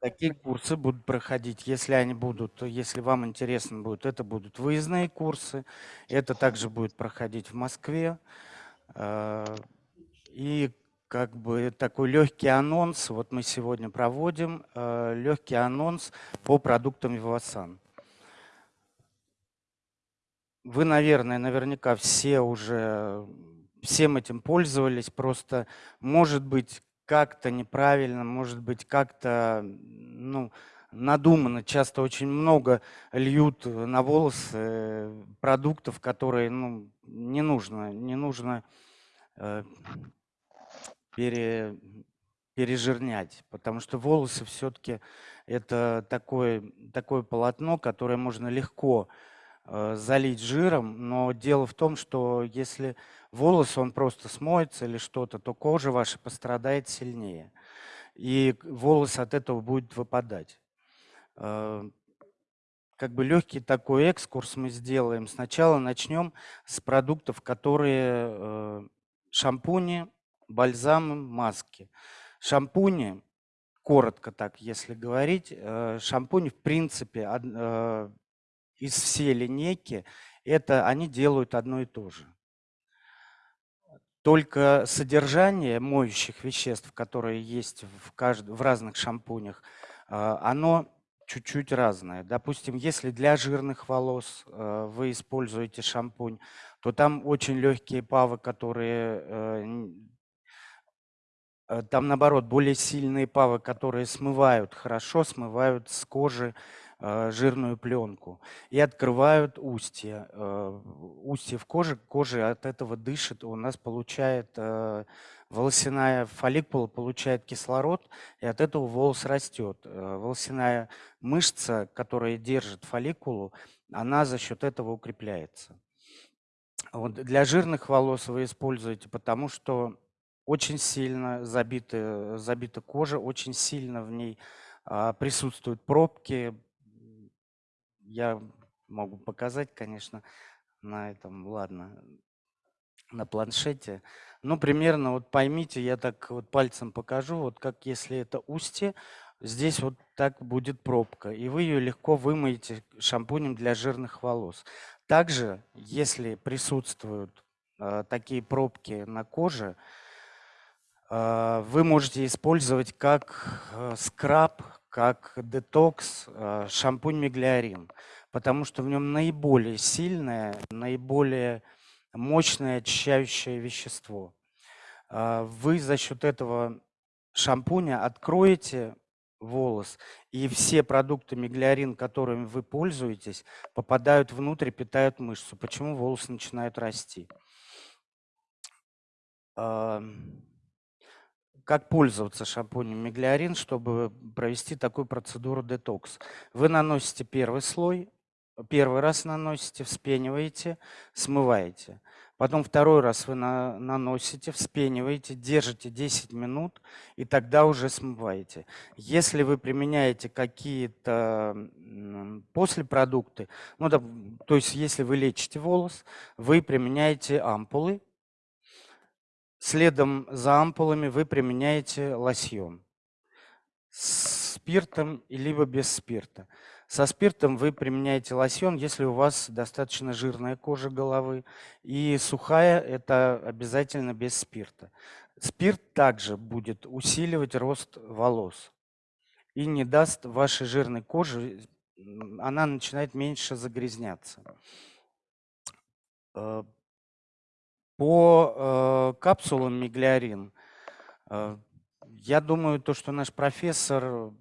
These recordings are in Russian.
Такие курсы будут проходить, если они будут, если вам интересно будет, это будут выездные курсы. Это также будет проходить в Москве. Э, и как бы такой легкий анонс, вот мы сегодня проводим э, легкий анонс по продуктам Вивасан. Вы, наверное, наверняка все уже всем этим пользовались, просто может быть как-то неправильно, может быть как-то ну, надуманно. Часто очень много льют на волосы продуктов, которые ну, не нужно, не нужно э, пере, пережирнять, потому что волосы все-таки это такое, такое полотно, которое можно легко Э, залить жиром, но дело в том, что если волос, он просто смоется или что-то, то кожа ваша пострадает сильнее. И волос от этого будет выпадать. Э, как бы легкий такой экскурс мы сделаем. Сначала начнем с продуктов, которые э, шампуни, бальзамы, маски. Шампуни, коротко так, если говорить, шампунь в принципе из всей линейки, это они делают одно и то же. Только содержание моющих веществ, которые есть в, кажд... в разных шампунях, а, оно чуть-чуть разное. Допустим, если для жирных волос а, вы используете шампунь, то там очень легкие павы, которые э, э, там наоборот более сильные павы, которые смывают хорошо, смывают с кожи Э, жирную пленку и открывают устье. Э, устье в коже, кожа от этого дышит, у нас получает э, волосяная фолликула получает кислород, и от этого волос растет. Волосяная мышца, которая держит фолликулу, она за счет этого укрепляется. Вот для жирных волос вы используете, потому что очень сильно забита, забита кожа, очень сильно в ней а, присутствуют пробки, я могу показать, конечно, на этом, ладно, на планшете. Ну, примерно, вот поймите, я так вот пальцем покажу, вот как если это устье, здесь вот так будет пробка, и вы ее легко вымоете шампунем для жирных волос. Также, если присутствуют э, такие пробки на коже, э, вы можете использовать как э, скраб, как детокс э, шампунь Меглиарин, потому что в нем наиболее сильное, наиболее мощное очищающее вещество. Э, вы за счет этого шампуня откроете волос, и все продукты Меглиарин, которыми вы пользуетесь, попадают внутрь, питают мышцу. Почему волосы начинают расти? Как пользоваться шампунем Меглиарин, чтобы провести такую процедуру детокс. Вы наносите первый слой, первый раз наносите, вспениваете, смываете. Потом второй раз вы на, наносите, вспениваете, держите 10 минут и тогда уже смываете. Если вы применяете какие-то после продукты, ну, то есть если вы лечите волос, вы применяете ампулы, Следом за ампулами вы применяете лосьон с спиртом либо без спирта. Со спиртом вы применяете лосьон, если у вас достаточно жирная кожа головы. И сухая – это обязательно без спирта. Спирт также будет усиливать рост волос и не даст вашей жирной коже, она начинает меньше загрязняться. По э, капсулам миглиарин, э, я думаю, то, что наш профессор,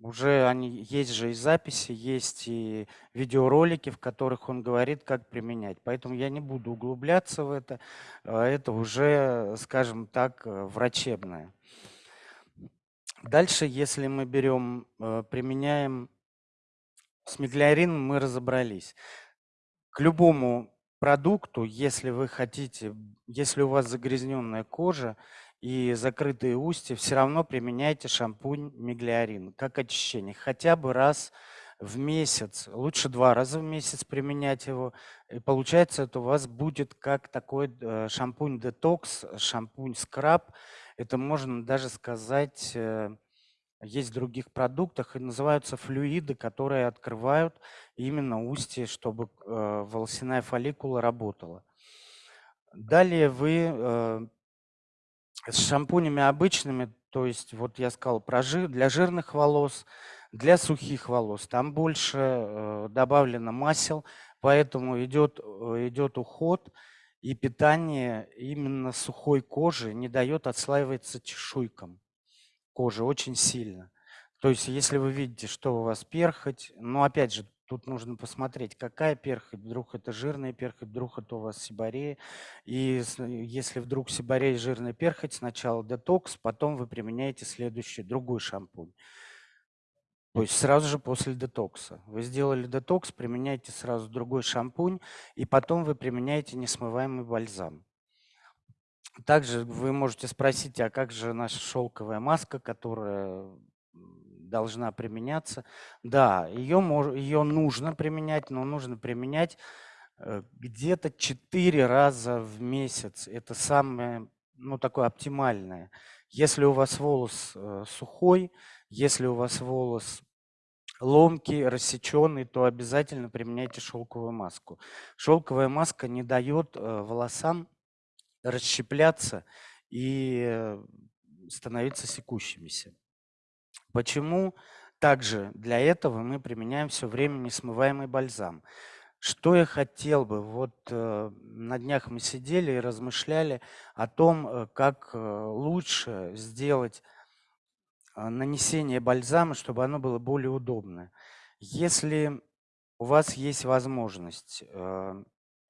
уже они, есть же и записи, есть и видеоролики, в которых он говорит, как применять. Поэтому я не буду углубляться в это. Э, это уже, скажем так, э, врачебное. Дальше, если мы берем, э, применяем с миглиарином, мы разобрались. К любому продукту, если вы хотите, если у вас загрязненная кожа и закрытые устья, все равно применяйте шампунь Миглиарин как очищение. Хотя бы раз в месяц, лучше два раза в месяц применять его. И получается, это у вас будет как такой э, шампунь детокс, шампунь скраб. Это можно даже сказать э, есть в других продуктах, и называются флюиды, которые открывают именно устье, чтобы э, волосяная фолликула работала. Далее вы э, с шампунями обычными, то есть вот я сказал про жир, для жирных волос, для сухих волос, там больше э, добавлено масел, поэтому идет, идет уход и питание именно сухой кожи не дает отслаиваться чешуйкам кожи очень сильно. То есть если вы видите, что у вас перхоть, но опять же, тут нужно посмотреть, какая перхоть, вдруг это жирная перхоть, вдруг это у вас сибарея. И если вдруг сибарея жирная перхоть, сначала детокс, потом вы применяете следующий, другой шампунь. То есть сразу же после детокса. Вы сделали детокс, применяете сразу другой шампунь, и потом вы применяете несмываемый бальзам. Также вы можете спросить, а как же наша шелковая маска, которая должна применяться? Да, ее, ее нужно применять, но нужно применять э, где-то 4 раза в месяц. Это самое, ну, такое оптимальное. Если у вас волос э, сухой, если у вас волос ломкий, рассеченный, то обязательно применяйте шелковую маску. Шелковая маска не дает э, волосам расщепляться и э, становиться секущимися. Почему? Также для этого мы применяем все время несмываемый бальзам. Что я хотел бы, вот э, на днях мы сидели и размышляли о том, э, как э, лучше сделать нанесение бальзама, чтобы оно было более удобное. Если у вас есть возможность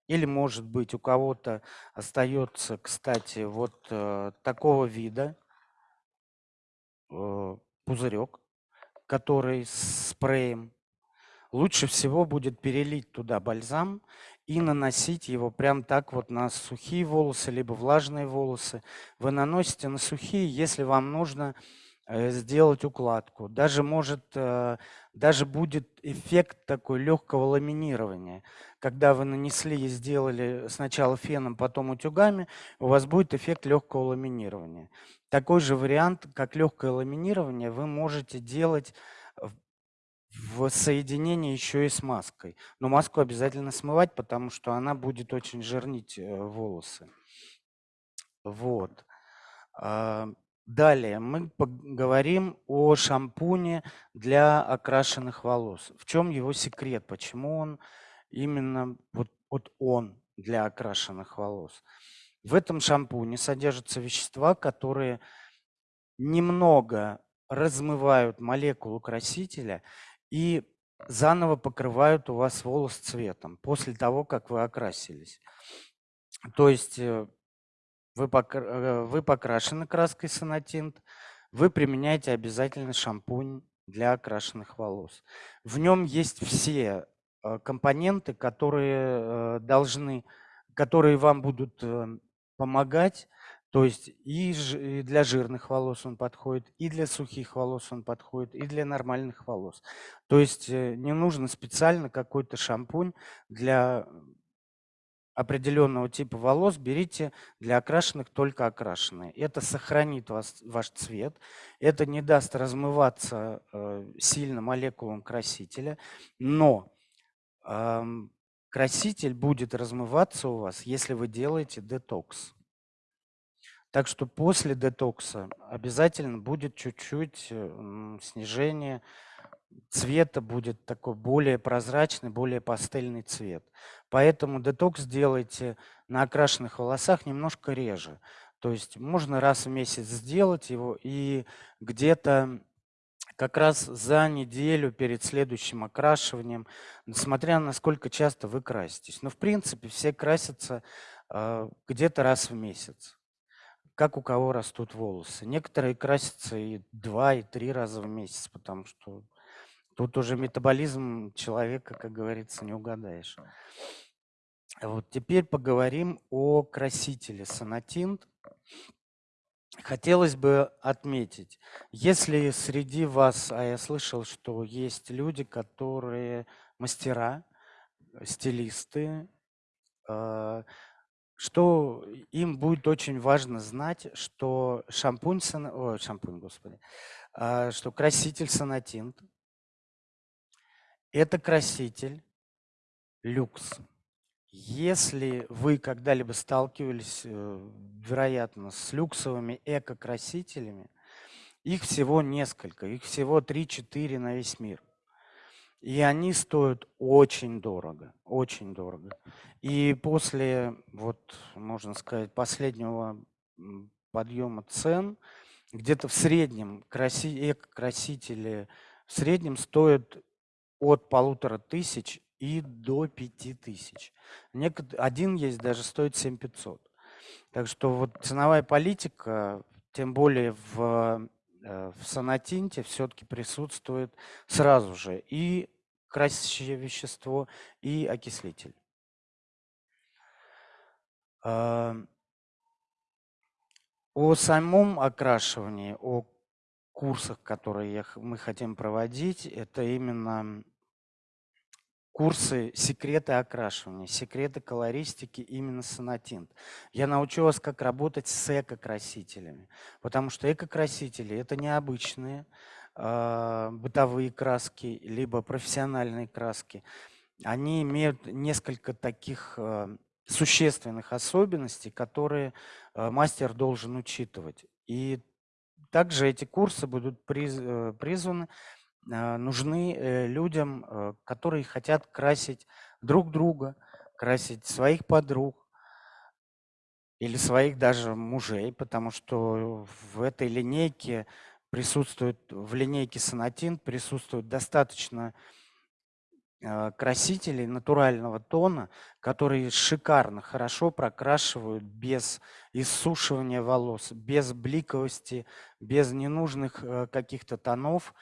или, может быть, у кого-то остается, кстати, вот э, такого вида э, пузырек, который с спреем. Лучше всего будет перелить туда бальзам и наносить его прям так вот на сухие волосы, либо влажные волосы. Вы наносите на сухие, если вам нужно сделать укладку. Даже может, э, даже будет эффект такой легкого ламинирования. Когда вы нанесли и сделали сначала феном, потом утюгами, у вас будет эффект легкого ламинирования. Такой же вариант, как легкое ламинирование, вы можете делать в соединении еще и с маской. Но маску обязательно смывать, потому что она будет очень жирнить э, волосы. Вот. Далее мы поговорим о шампуне для окрашенных волос. В чем его секрет? Почему он именно вот, вот он для окрашенных волос? В этом шампуне содержатся вещества, которые немного размывают молекулу красителя и заново покрывают у вас волос цветом после того, как вы окрасились. То есть э, Э, вы покрашены краской сонатинт, вы применяете обязательно шампунь для окрашенных волос. В нем есть все э, компоненты, которые э, должны, которые вам будут помогать. То есть и для жирных волос он подходит, и для сухих волос он подходит, и для нормальных волос. То есть не нужно специально какой-то шампунь для определенного типа волос берите для окрашенных только окрашенные. Это сохранит вас, ваш цвет, это не даст размываться э, сильно молекулам красителя, но э, краситель будет размываться у вас, если вы делаете детокс. Так что после детокса обязательно будет чуть-чуть э, снижение цвета будет такой более прозрачный, более пастельный цвет. Поэтому детокс делайте на окрашенных волосах немножко реже. То есть можно раз в месяц сделать его и где-то как раз за неделю перед следующим окрашиванием, несмотря на сколько часто вы краситесь. Но в принципе все красятся э, где-то раз в месяц как у кого растут волосы. Некоторые красятся и два, и три раза в месяц, потому что Тут уже метаболизм человека, как говорится, не угадаешь. Вот теперь поговорим о красителе сонатинт. Хотелось бы отметить, если среди вас, а я слышал, что есть люди, которые мастера, стилисты, а, что им будет очень важно знать, что шампунь, ой, шампунь, господи, а, что краситель Сонатинт – это краситель люкс. Если вы когда-либо сталкивались, э, вероятно, с люксовыми эко-красителями, их всего несколько, их всего 3-4 на весь мир. И они стоят очень дорого, очень дорого. И после, вот, можно сказать, последнего подъема цен, где-то в среднем краси, эко-красители в среднем стоят от полутора тысяч и до пяти тысяч. Один есть, даже стоит 7500. Так что вот ценовая политика, тем более в, э, в сонатинте, все-таки присутствует сразу же и красящее вещество, и окислитель. О самом окрашивании, о курсах, которые мы хотим проводить, это именно курсы секреты окрашивания, секреты колористики именно сонатинт. Я научу вас, как работать с эко-красителями, потому что эко-красители – это необычные э, бытовые краски, либо профессиональные краски. Они имеют несколько таких э, существенных особенностей, которые э, мастер должен учитывать. И также эти курсы будут э, призваны а, нужны э, людям, э, которые хотят красить друг друга, красить своих подруг или своих даже мужей, потому что в этой линейке присутствует, в линейке Сонатин присутствует достаточно красителей натурального тона, которые шикарно, хорошо прокрашивают без иссушивания волос, без бликовости, без ненужных э, каких-то тонов,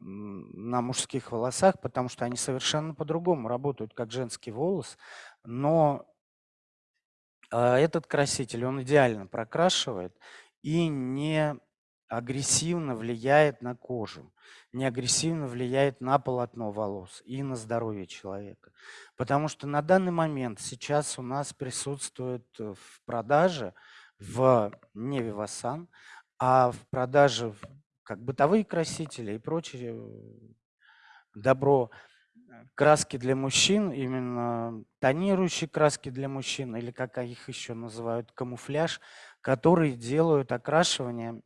на мужских волосах, потому что они совершенно по-другому работают, как женский волос, но а, этот краситель, он идеально прокрашивает и не агрессивно влияет на кожу, не агрессивно влияет на полотно волос и на здоровье человека. Потому что на данный момент сейчас у нас присутствует э, в продаже в не Вивасан, а в продаже как бытовые красители и прочее добро. Краски для мужчин, именно тонирующие краски для мужчин, или как их еще называют, камуфляж, которые делают окрашивание,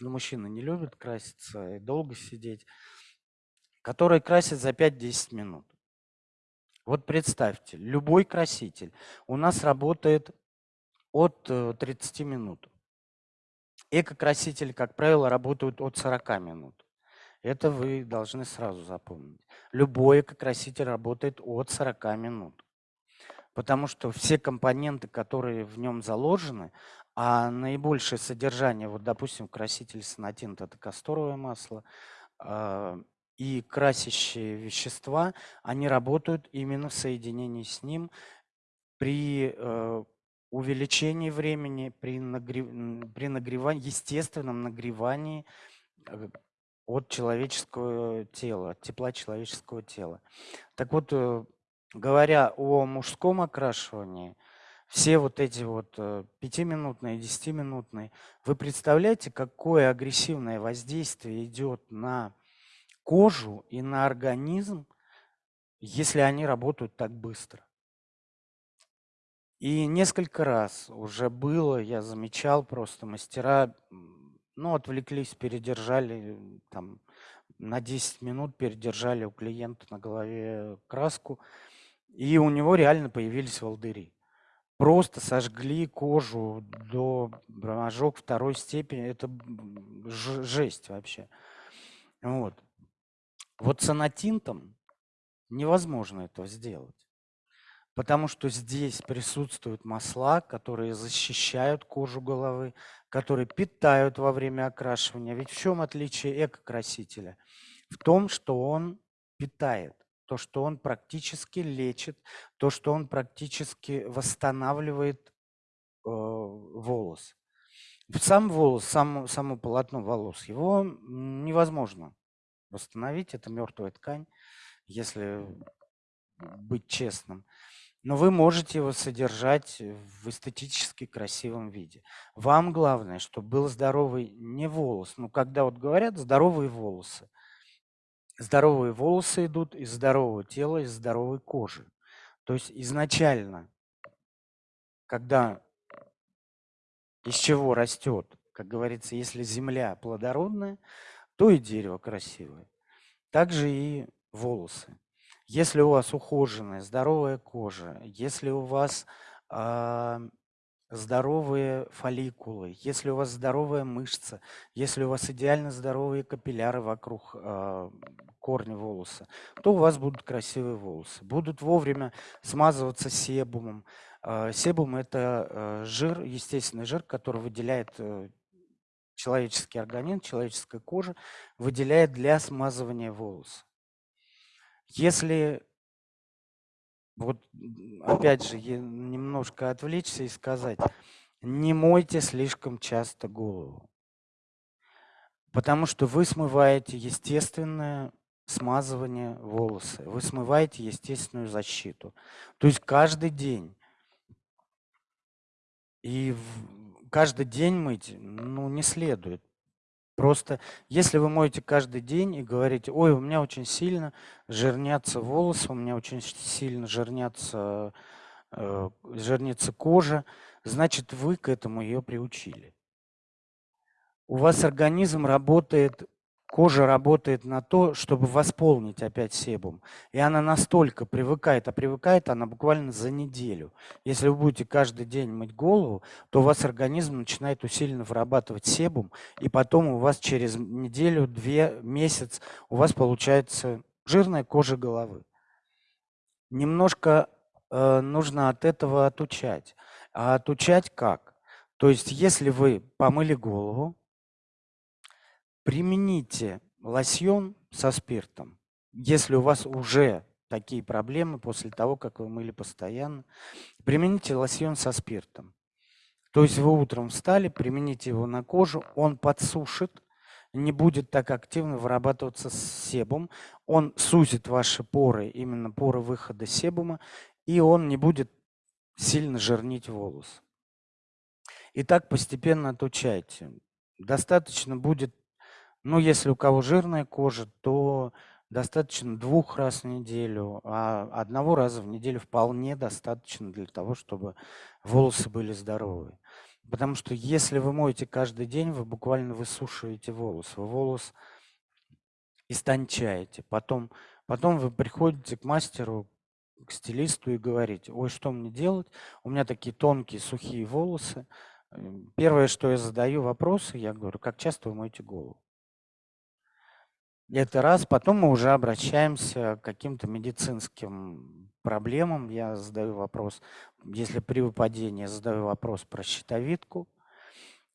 ну, мужчины не любят краситься и долго сидеть, которые красят за 5-10 минут. Вот представьте, любой краситель у нас работает от 30 э, минут. Эко-красители, как правило, работают от 40 минут. Это вы должны сразу запомнить. Любой эко-краситель работает от 40 минут. Потому что все компоненты, которые в нем заложены, а наибольшее содержание, вот, допустим, краситель сонатинт – это касторовое масло, э, и красящие вещества, они работают именно в соединении с ним при э, увеличении времени при, нагрев... при нагревании, естественном нагревании э, от человеческого тела, от тепла человеческого тела. Так вот, э, говоря о мужском окрашивании, все вот эти вот э, пятиминутные, десятиминутные, вы представляете, какое агрессивное воздействие идет на кожу и на организм, если они работают так быстро? И несколько раз уже было, я замечал, просто мастера, ну, отвлеклись, передержали, там, на 10 минут передержали у клиента на голове краску, и у него реально появились волдыри. Просто сожгли кожу до ожог второй степени. Это жесть вообще. Вот. Вот с анатинтом невозможно этого сделать. Потому что здесь присутствуют масла, которые защищают кожу головы, которые питают во время окрашивания. Ведь в чем отличие эко-красителя? В том, что он питает, то, что он практически лечит, то, что он практически восстанавливает э, волос. Сам волос, сам, само полотно волос, его невозможно восстановить, это мертвая ткань, если быть честным. но вы можете его содержать в эстетически красивом виде. Вам главное, чтобы был здоровый не волос. Ну, когда вот говорят здоровые волосы. Здоровые волосы идут из здорового тела, из здоровой кожи. То есть изначально, когда из чего растет, как говорится, если земля плодородная, то и дерево красивое. Также и волосы. Если у вас ухоженная, здоровая кожа, если у вас э, здоровые фолликулы, если у вас здоровая мышца, если у вас идеально здоровые капилляры вокруг э, корня волоса, то у вас будут красивые волосы. Будут вовремя смазываться себумом. Э, себум – это э, жир, естественный жир, который выделяет э, человеческий организм, человеческая кожа, выделяет для смазывания волос. Если вот опять же немножко отвлечься и сказать, не мойте слишком часто голову, потому что вы смываете естественное смазывание волосы, вы смываете естественную защиту. То есть каждый день. И каждый день мыть ну, не следует. Просто если вы моете каждый день и говорите, ой, у меня очень сильно жирнятся волосы, у меня очень сильно жирнятся, э, жирнится кожа, значит, вы к этому ее приучили. У вас организм работает Кожа работает на то, чтобы восполнить опять себум. И она настолько привыкает, а привыкает она буквально за неделю. Если вы будете каждый день мыть голову, то у вас организм начинает усиленно вырабатывать себум, и потом у вас через неделю, две, месяц у вас получается жирная кожа головы. Немножко э, нужно от этого отучать. А отучать как? То есть если вы помыли голову, Примените лосьон со спиртом. Если у вас уже такие проблемы после того, как вы мыли постоянно, примените лосьон со спиртом. То есть вы утром встали, примените его на кожу, он подсушит, не будет так активно вырабатываться себум, он сузит ваши поры, именно поры выхода себума, и он не будет сильно жирнить волос. И так постепенно отучайте. Достаточно будет ну, если у кого жирная кожа, то достаточно двух раз в неделю, а одного раза в неделю вполне достаточно для того, чтобы волосы были здоровые. Потому что если вы моете каждый день, вы буквально высушиваете волос. Вы волос истончаете. Потом, потом вы приходите к мастеру, к стилисту и говорите, ой, что мне делать? У меня такие тонкие, сухие волосы. Первое, что я задаю вопросы, я говорю, как часто вы моете голову? Это раз. Потом мы уже обращаемся к каким-то медицинским проблемам. Я задаю вопрос, если при выпадении, задаю вопрос про щитовидку.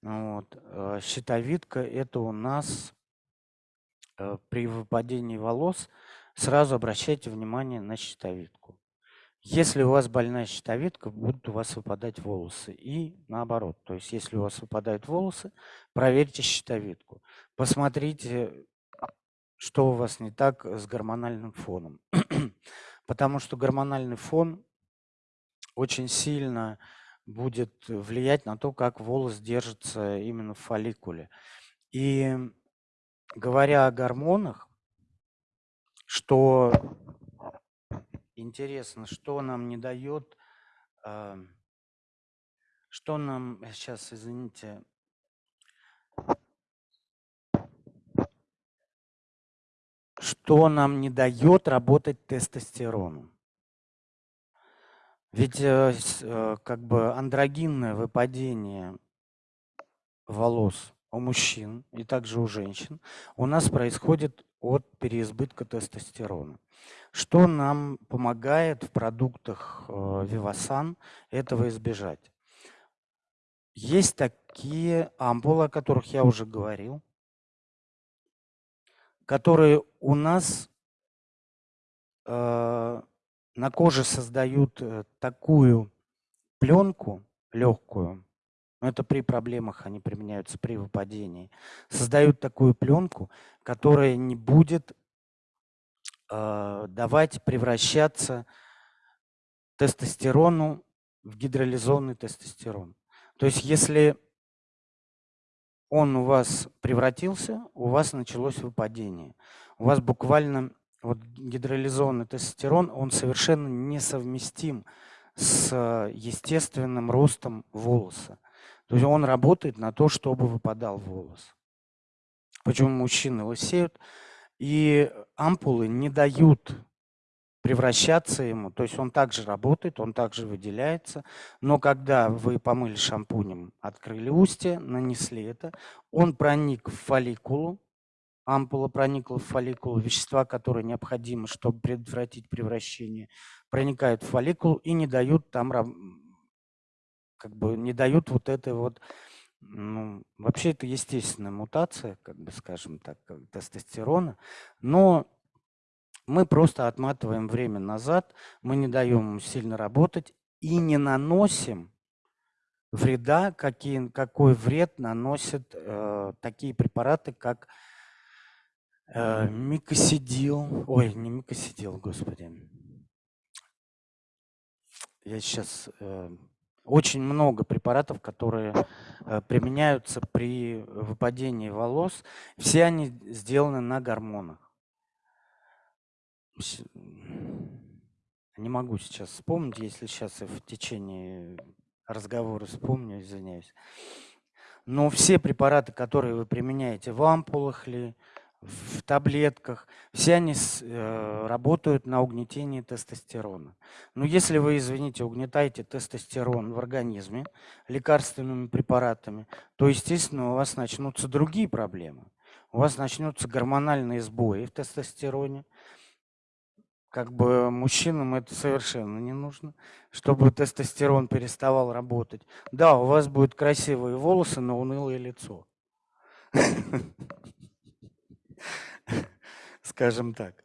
Вот. Э, щитовидка – это у нас э, при выпадении волос сразу обращайте внимание на щитовидку. Если у вас больная щитовидка, будут у вас выпадать волосы. И наоборот. То есть если у вас выпадают волосы, проверьте щитовидку. Посмотрите, что у вас не так с гормональным фоном. Потому что гормональный фон очень сильно будет влиять на то, как волос держится именно в фолликуле. И говоря о гормонах, что интересно, что нам не дает, а, что нам, сейчас, извините, что нам не дает работать тестостерону. Ведь э, э, как бы андрогинное выпадение волос у мужчин и также у женщин у нас происходит от переизбытка тестостерона. Что нам помогает в продуктах э, Вивасан этого избежать? Есть такие ампулы, о которых я уже говорил, которые у нас э, на коже создают э, такую пленку легкую, но это при проблемах они применяются при выпадении, создают такую пленку, которая не будет э, давать превращаться тестостерону в гидролизованный тестостерон. То есть если он у вас превратился, у вас началось выпадение. У вас буквально вот гидролизованный тестостерон, он совершенно несовместим с естественным ростом волоса. То есть он работает на то, чтобы выпадал волос. Почему мужчины лысеют? И ампулы не дают превращаться ему, то есть он также работает, он также выделяется, но когда вы помыли шампунем, открыли устье, нанесли это, он проник в фолликулу, ампула проникла в фолликулу, вещества, которые необходимы, чтобы предотвратить превращение, проникают в фолликулу и не дают там, как бы не дают вот этой вот, ну, вообще это естественная мутация, как бы скажем так, тестостерона, но мы просто отматываем время назад, мы не даем ему сильно работать и не наносим вреда, какие, какой вред наносят э, такие препараты, как э, микосидил, ой, не микосидил, господи. Я сейчас э, очень много препаратов, которые э, применяются при выпадении волос. Все они сделаны на гормонах. Не могу сейчас вспомнить, если сейчас в течение разговора вспомню, извиняюсь. Но все препараты, которые вы применяете в ампулах ли, в таблетках, все они э, работают на угнетение тестостерона. Но если вы, извините, угнетаете тестостерон в организме лекарственными препаратами, то, естественно, у вас начнутся другие проблемы. У вас начнутся гормональные сбои в тестостероне, как бы мужчинам это совершенно не нужно, чтобы тестостерон переставал работать. Да, у вас будут красивые волосы, но унылое лицо. Скажем так.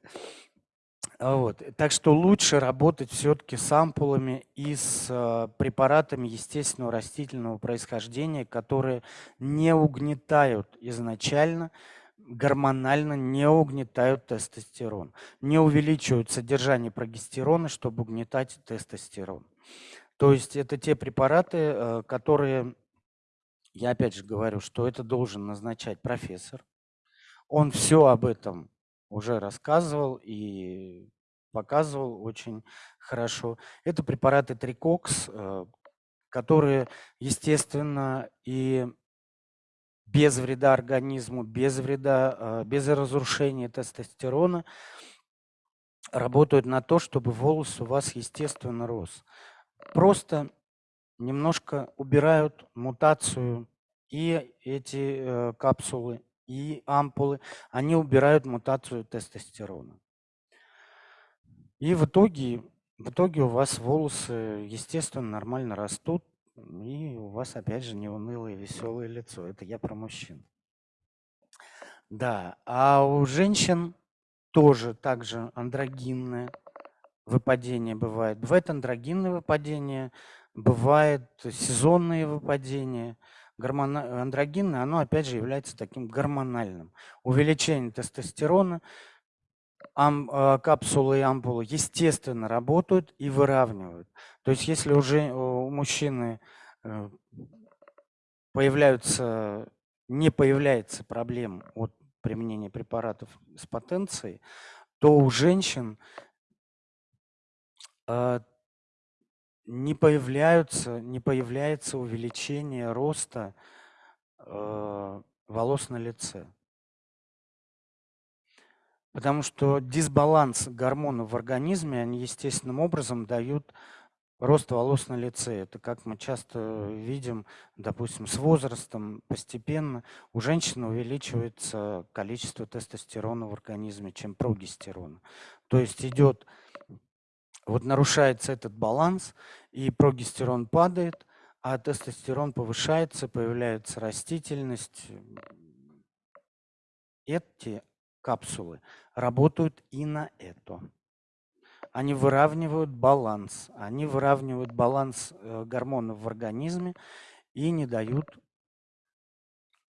Вот. Так что лучше работать все-таки с ампулами и с э, препаратами естественного растительного происхождения, которые не угнетают изначально гормонально не угнетают тестостерон, не увеличивают содержание прогестерона, чтобы угнетать тестостерон. То есть это те препараты, э, которые, я опять же говорю, что это должен назначать профессор. Он все об этом уже рассказывал и показывал очень хорошо. Это препараты Трикокс, э, которые, естественно, и без вреда организму, без вреда, а, без разрушения тестостерона, работают на то, чтобы волос у вас естественно рос. Просто немножко убирают мутацию и эти э, капсулы, и ампулы, они убирают мутацию тестостерона. И в итоге, в итоге у вас волосы, естественно, нормально растут, и у вас опять же не унылое, веселое лицо. Это я про мужчин. Да, а у женщин тоже также андрогинное выпадение бывает. Бывает андрогинное выпадение, бывает сезонные выпадения. Гормона... Андрогинное, оно опять же является таким гормональным. Увеличение тестостерона, ам, э, капсулы и ампулы естественно работают и выравнивают. То есть если уже у мужчины э, появляются, не появляется проблем от применения препаратов с потенцией, то у женщин э, не появляются, не появляется увеличение роста волос на лице. Потому что дисбаланс гормонов в организме, они естественным образом дают рост волос на лице. Это как мы часто видим, допустим, с возрастом постепенно у женщины увеличивается количество тестостерона в организме, чем прогестерона. То есть идет, вот нарушается этот баланс, и прогестерон падает, а тестостерон повышается, появляется растительность. Эти капсулы работают и на это. Они выравнивают баланс. Они выравнивают баланс э, гормонов в организме и не дают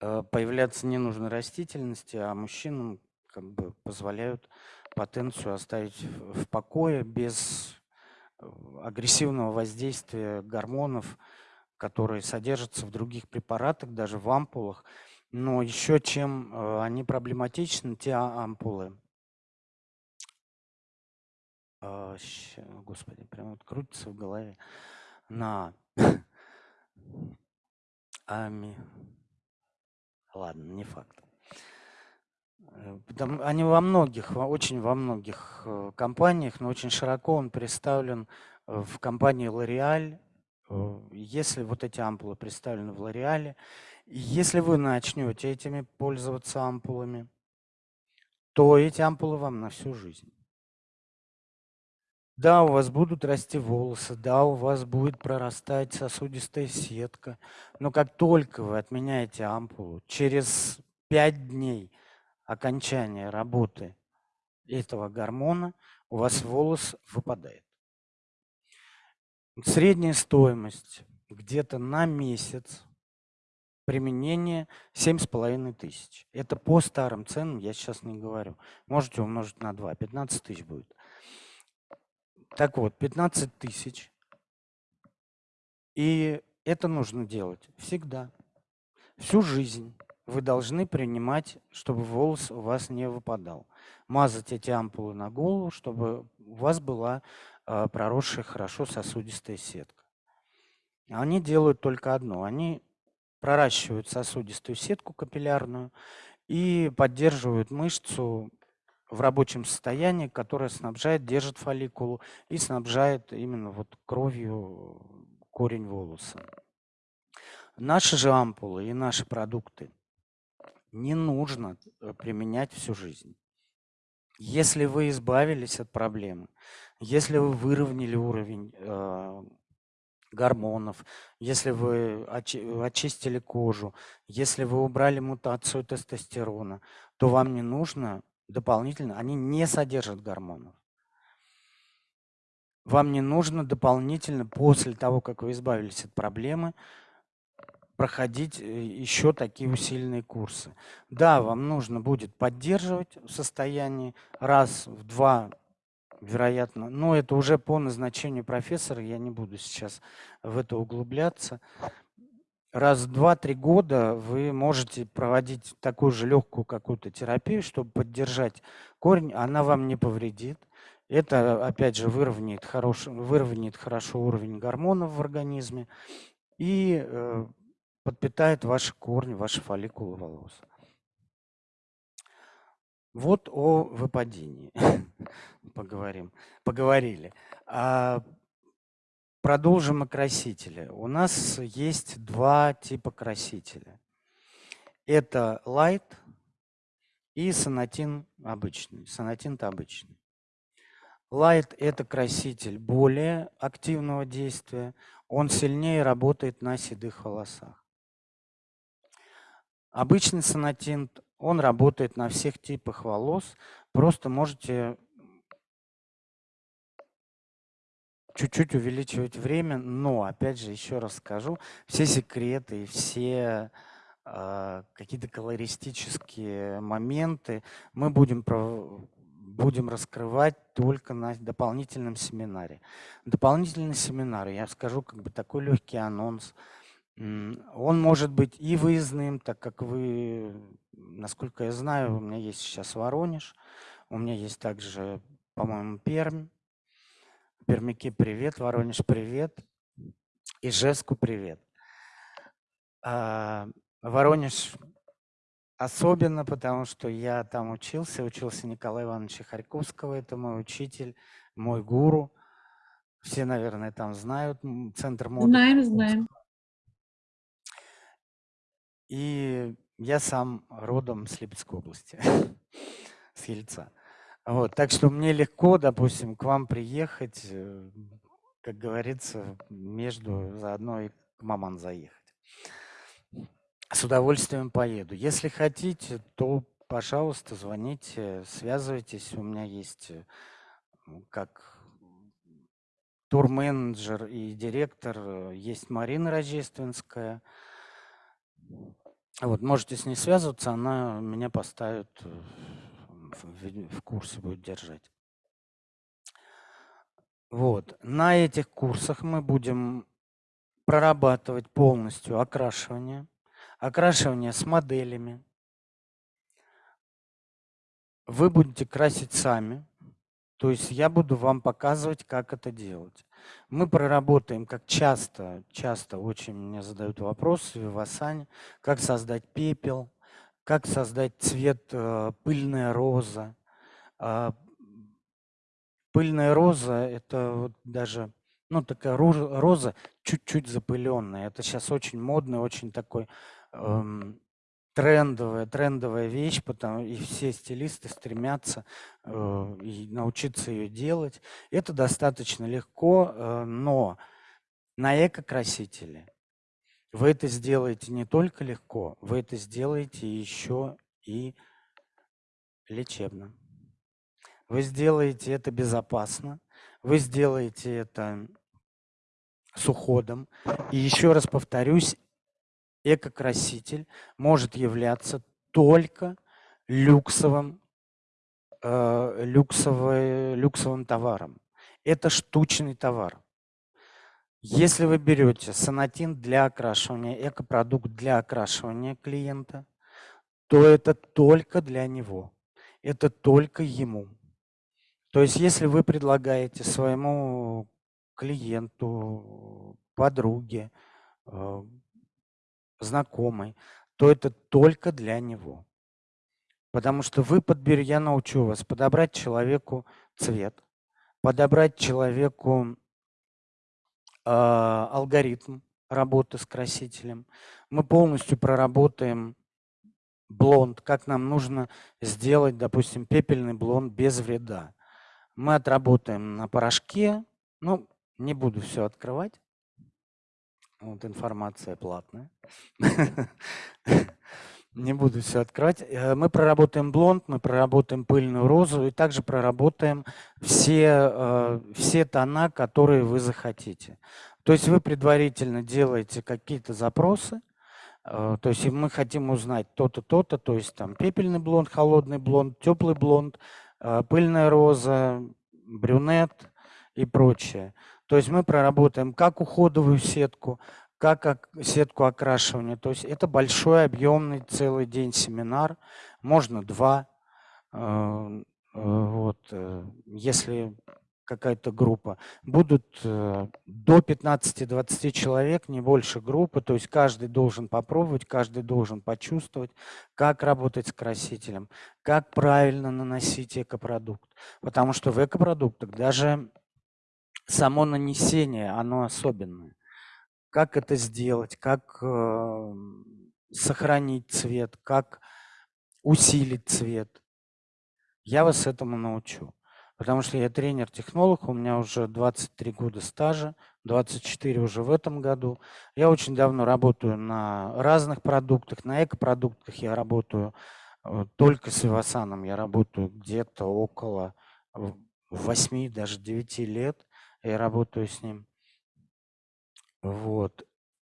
э, появляться ненужной растительности, а мужчинам как бы позволяют потенцию оставить в покое без агрессивного воздействия гормонов, которые содержатся в других препаратах, даже в ампулах. Но еще чем э, они проблематичны, те а, ампулы. А, господи, прям вот крутится в голове. На ами. Ладно, не факт. Э, они во многих, очень во многих э, компаниях, но очень широко он представлен в компании L'Oreal. Если вот эти ампулы представлены в L'Oreal, если вы начнете этими пользоваться ампулами, то эти ампулы вам на всю жизнь. Да, у вас будут расти волосы, да, у вас будет прорастать сосудистая сетка, но как только вы отменяете ампулу, через 5 дней окончания работы этого гормона у вас волос выпадает. Средняя стоимость где-то на месяц применение 7,5 тысяч. Это по старым ценам, я сейчас не говорю. Можете умножить на 2, 15 тысяч будет. Так вот, 15 тысяч. И это нужно делать всегда. Всю жизнь вы должны принимать, чтобы волос у вас не выпадал. Мазать эти ампулы на голову, чтобы у вас была э, проросшая хорошо сосудистая сетка. Они делают только одно. Они проращивают сосудистую сетку капиллярную и поддерживают мышцу в рабочем состоянии, которое снабжает, держит фолликулу и снабжает именно вот кровью корень волоса. Наши же ампулы и наши продукты не нужно э, применять всю жизнь. Если вы избавились от проблемы, если вы выровняли уровень э, гормонов, если вы очистили кожу, если вы убрали мутацию тестостерона, то вам не нужно дополнительно, они не содержат гормонов. Вам не нужно дополнительно, после того, как вы избавились от проблемы, проходить э, еще такие усиленные курсы. Да, вам нужно будет поддерживать в состоянии раз в два, вероятно, но это уже по назначению профессора, я не буду сейчас в это углубляться. Раз в два-три года вы можете проводить такую же легкую какую-то терапию, чтобы поддержать корень, она вам не повредит. Это, опять же, выровняет, хорош, выровняет хорошо уровень гормонов в организме и э, подпитает ваши корни, ваши фолликулы волос. Вот о выпадении поговорим, поговорили. А продолжим о красителе. У нас есть два типа красителя. Это light и сонатин обычный. Сонатин-то обычный. Light – это краситель более активного действия. Он сильнее работает на седых волосах. Обычный сонатин, он работает на всех типах волос. Просто можете чуть-чуть увеличивать время, но, опять же, еще раз скажу, все секреты все э, какие-то колористические моменты мы будем, будем раскрывать только на дополнительном семинаре. Дополнительный семинар, я скажу как бы такой легкий анонс – он может быть и выездным, так как вы, насколько я знаю, у меня есть сейчас Воронеж, у меня есть также, по-моему, Пермь. Пермяки привет, Воронеж привет, Ижевску привет. А, Воронеж особенно, потому что я там учился, учился Николая Ивановича Харьковского, это мой учитель, мой гуру. Все, наверное, там знают центр моды. Знаем, знаем. И я сам родом с Липецкой области, с Ельца. Вот, так что мне легко, допустим, к вам приехать, э, как говорится, между заодно и к маман заехать. С удовольствием поеду. Если хотите, то, пожалуйста, звоните, связывайтесь. У меня есть э, как турменеджер и директор, э, есть Марина Рождественская – вот, можете с ней связываться, она меня поставит, э, в, в курсе будет держать. Вот. На этих курсах мы будем прорабатывать полностью окрашивание, окрашивание с моделями. Вы будете красить сами, то есть я буду вам показывать, как это делать. Мы проработаем, как часто, часто очень мне задают вопросы в Вивасане, как создать пепел, как создать цвет э, пыльная роза. Э, пыльная роза – это вот даже ну, такая роза чуть-чуть запыленная. Это сейчас очень модный, очень такой эм, трендовая, трендовая вещь, потому и все стилисты стремятся э, и научиться ее делать. Это достаточно легко, э, но на эко-красителе вы это сделаете не только легко, вы это сделаете еще и лечебно. Вы сделаете это безопасно, вы сделаете это с уходом. И еще раз повторюсь, экокраситель может являться только люксовым, э, люксовый, люксовым товаром. Это штучный товар. Если вы берете санатин для окрашивания, экопродукт для окрашивания клиента, то это только для него, это только ему. То есть если вы предлагаете своему клиенту, подруге, э, знакомый, то это только для него. Потому что вы подберете, я научу вас подобрать человеку цвет, подобрать человеку э, алгоритм работы с красителем. Мы полностью проработаем блонд, как нам нужно сделать, допустим, пепельный блонд без вреда. Мы отработаем на порошке, ну, не буду все открывать. Вот информация платная. Не буду все открывать. Э, мы проработаем блонд, мы проработаем пыльную розу и также проработаем все, э, все тона, которые вы захотите. То есть вы предварительно делаете какие-то запросы, э, то есть мы хотим узнать то-то, то-то, то есть там пепельный блонд, холодный блонд, теплый блонд, пыльная роза, брюнет и прочее. То есть мы проработаем как уходовую сетку, как сетку окрашивания. То есть это большой объемный целый день семинар, можно два. Э, э, вот, э, если какая-то группа. Будут до 15-20 человек, не больше группы, то есть каждый должен попробовать, каждый должен почувствовать, как работать с красителем, как правильно наносить экопродукт. Потому что в экопродуктах даже само нанесение, оно особенное. Как это сделать, как э, сохранить цвет, как усилить цвет. Я вас этому научу. Потому что я тренер-технолог, у меня уже 23 года стажа, 24 уже в этом году. Я очень давно работаю на разных продуктах, на экопродуктах я работаю э, только с Вивасаном, я работаю где-то около 8, даже 9 лет я работаю с ним. Вот.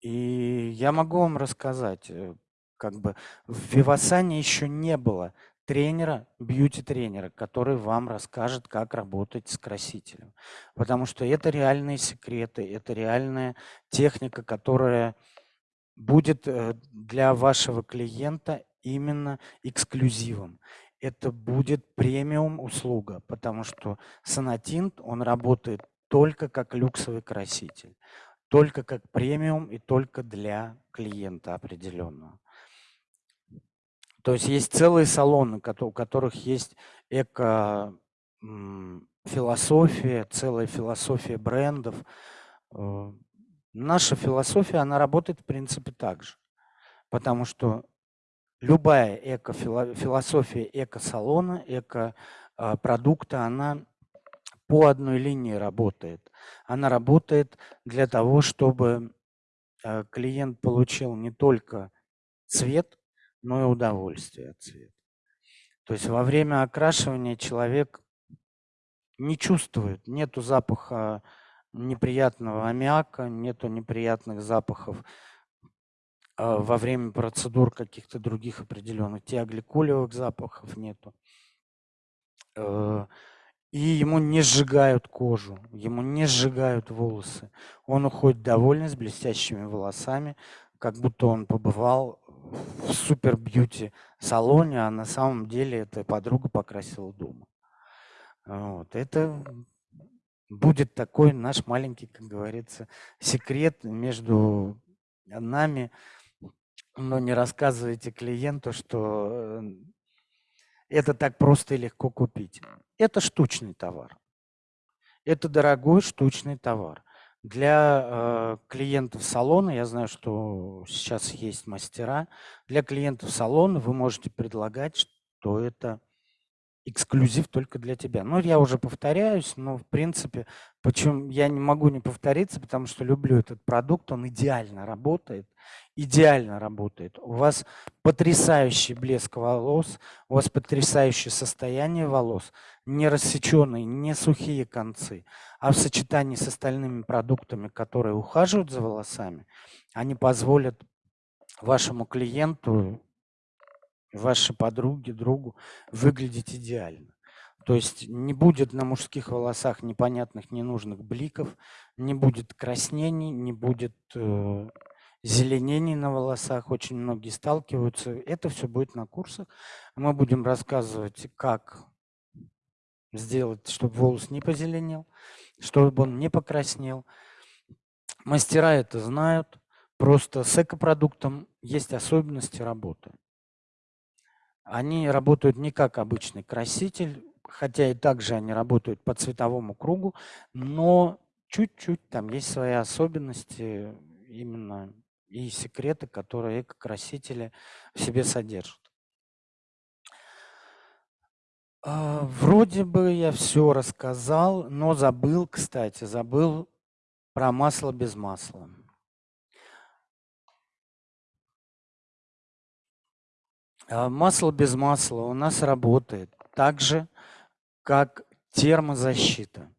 И я могу вам рассказать, э, как бы в Вивасане еще не было тренера, бьюти-тренера, который вам расскажет, как работать с красителем. Потому что это реальные секреты, это реальная техника, которая будет э, для вашего клиента именно эксклюзивом. Это будет премиум услуга, потому что Санатинт, он работает только как люксовый краситель, только как премиум и только для клиента определенного. То есть есть целые салоны, у которых есть эко-философия, целая философия брендов. Э, наша философия, она работает в принципе так же. Потому что любая эко-философия эко-салона, эко-продукта, она по одной линии работает. Она работает для того, чтобы э, клиент получил не только цвет, но и удовольствие от цвета. То есть во время окрашивания человек не чувствует, нету запаха неприятного аммиака, нету неприятных запахов а, во время процедур каких-то других определенных, теогликолевых запахов нету. И ему не сжигают кожу, ему не сжигают волосы. Он уходит довольный, с блестящими волосами, как будто он побывал в супер бьюти салоне, а на самом деле эта подруга покрасила дома. Вот. Это будет такой наш маленький, как говорится, секрет между нами. Но не рассказывайте клиенту, что э, это так просто и легко купить. Это штучный товар. Это дорогой штучный товар. Для э, клиентов салона, я знаю, что сейчас есть мастера, для клиентов салона вы можете предлагать, что это эксклюзив только для тебя. Ну, я уже повторяюсь, но в принципе, почему я не могу не повториться, потому что люблю этот продукт, он идеально работает, идеально работает. У вас потрясающий блеск волос, у вас потрясающее состояние волос, не рассеченные, не сухие концы, а в сочетании с остальными продуктами, которые ухаживают за волосами, они позволят вашему клиенту вашей подруге, другу выглядеть идеально. То есть не будет на мужских волосах непонятных, ненужных бликов, не будет краснений, не будет э, зеленений на волосах. Очень многие сталкиваются. Это все будет на курсах. Мы будем рассказывать, как сделать, чтобы волос не позеленел, чтобы он не покраснел. Мастера это знают. Просто с экопродуктом есть особенности работы. Они работают не как обычный краситель, хотя и также они работают по цветовому кругу, но чуть-чуть там есть свои особенности именно и секреты, которые эко-красители в себе содержат. А, вроде бы я все рассказал, но забыл, кстати, забыл про масло без масла. Масло без масла у нас работает так же, как термозащита.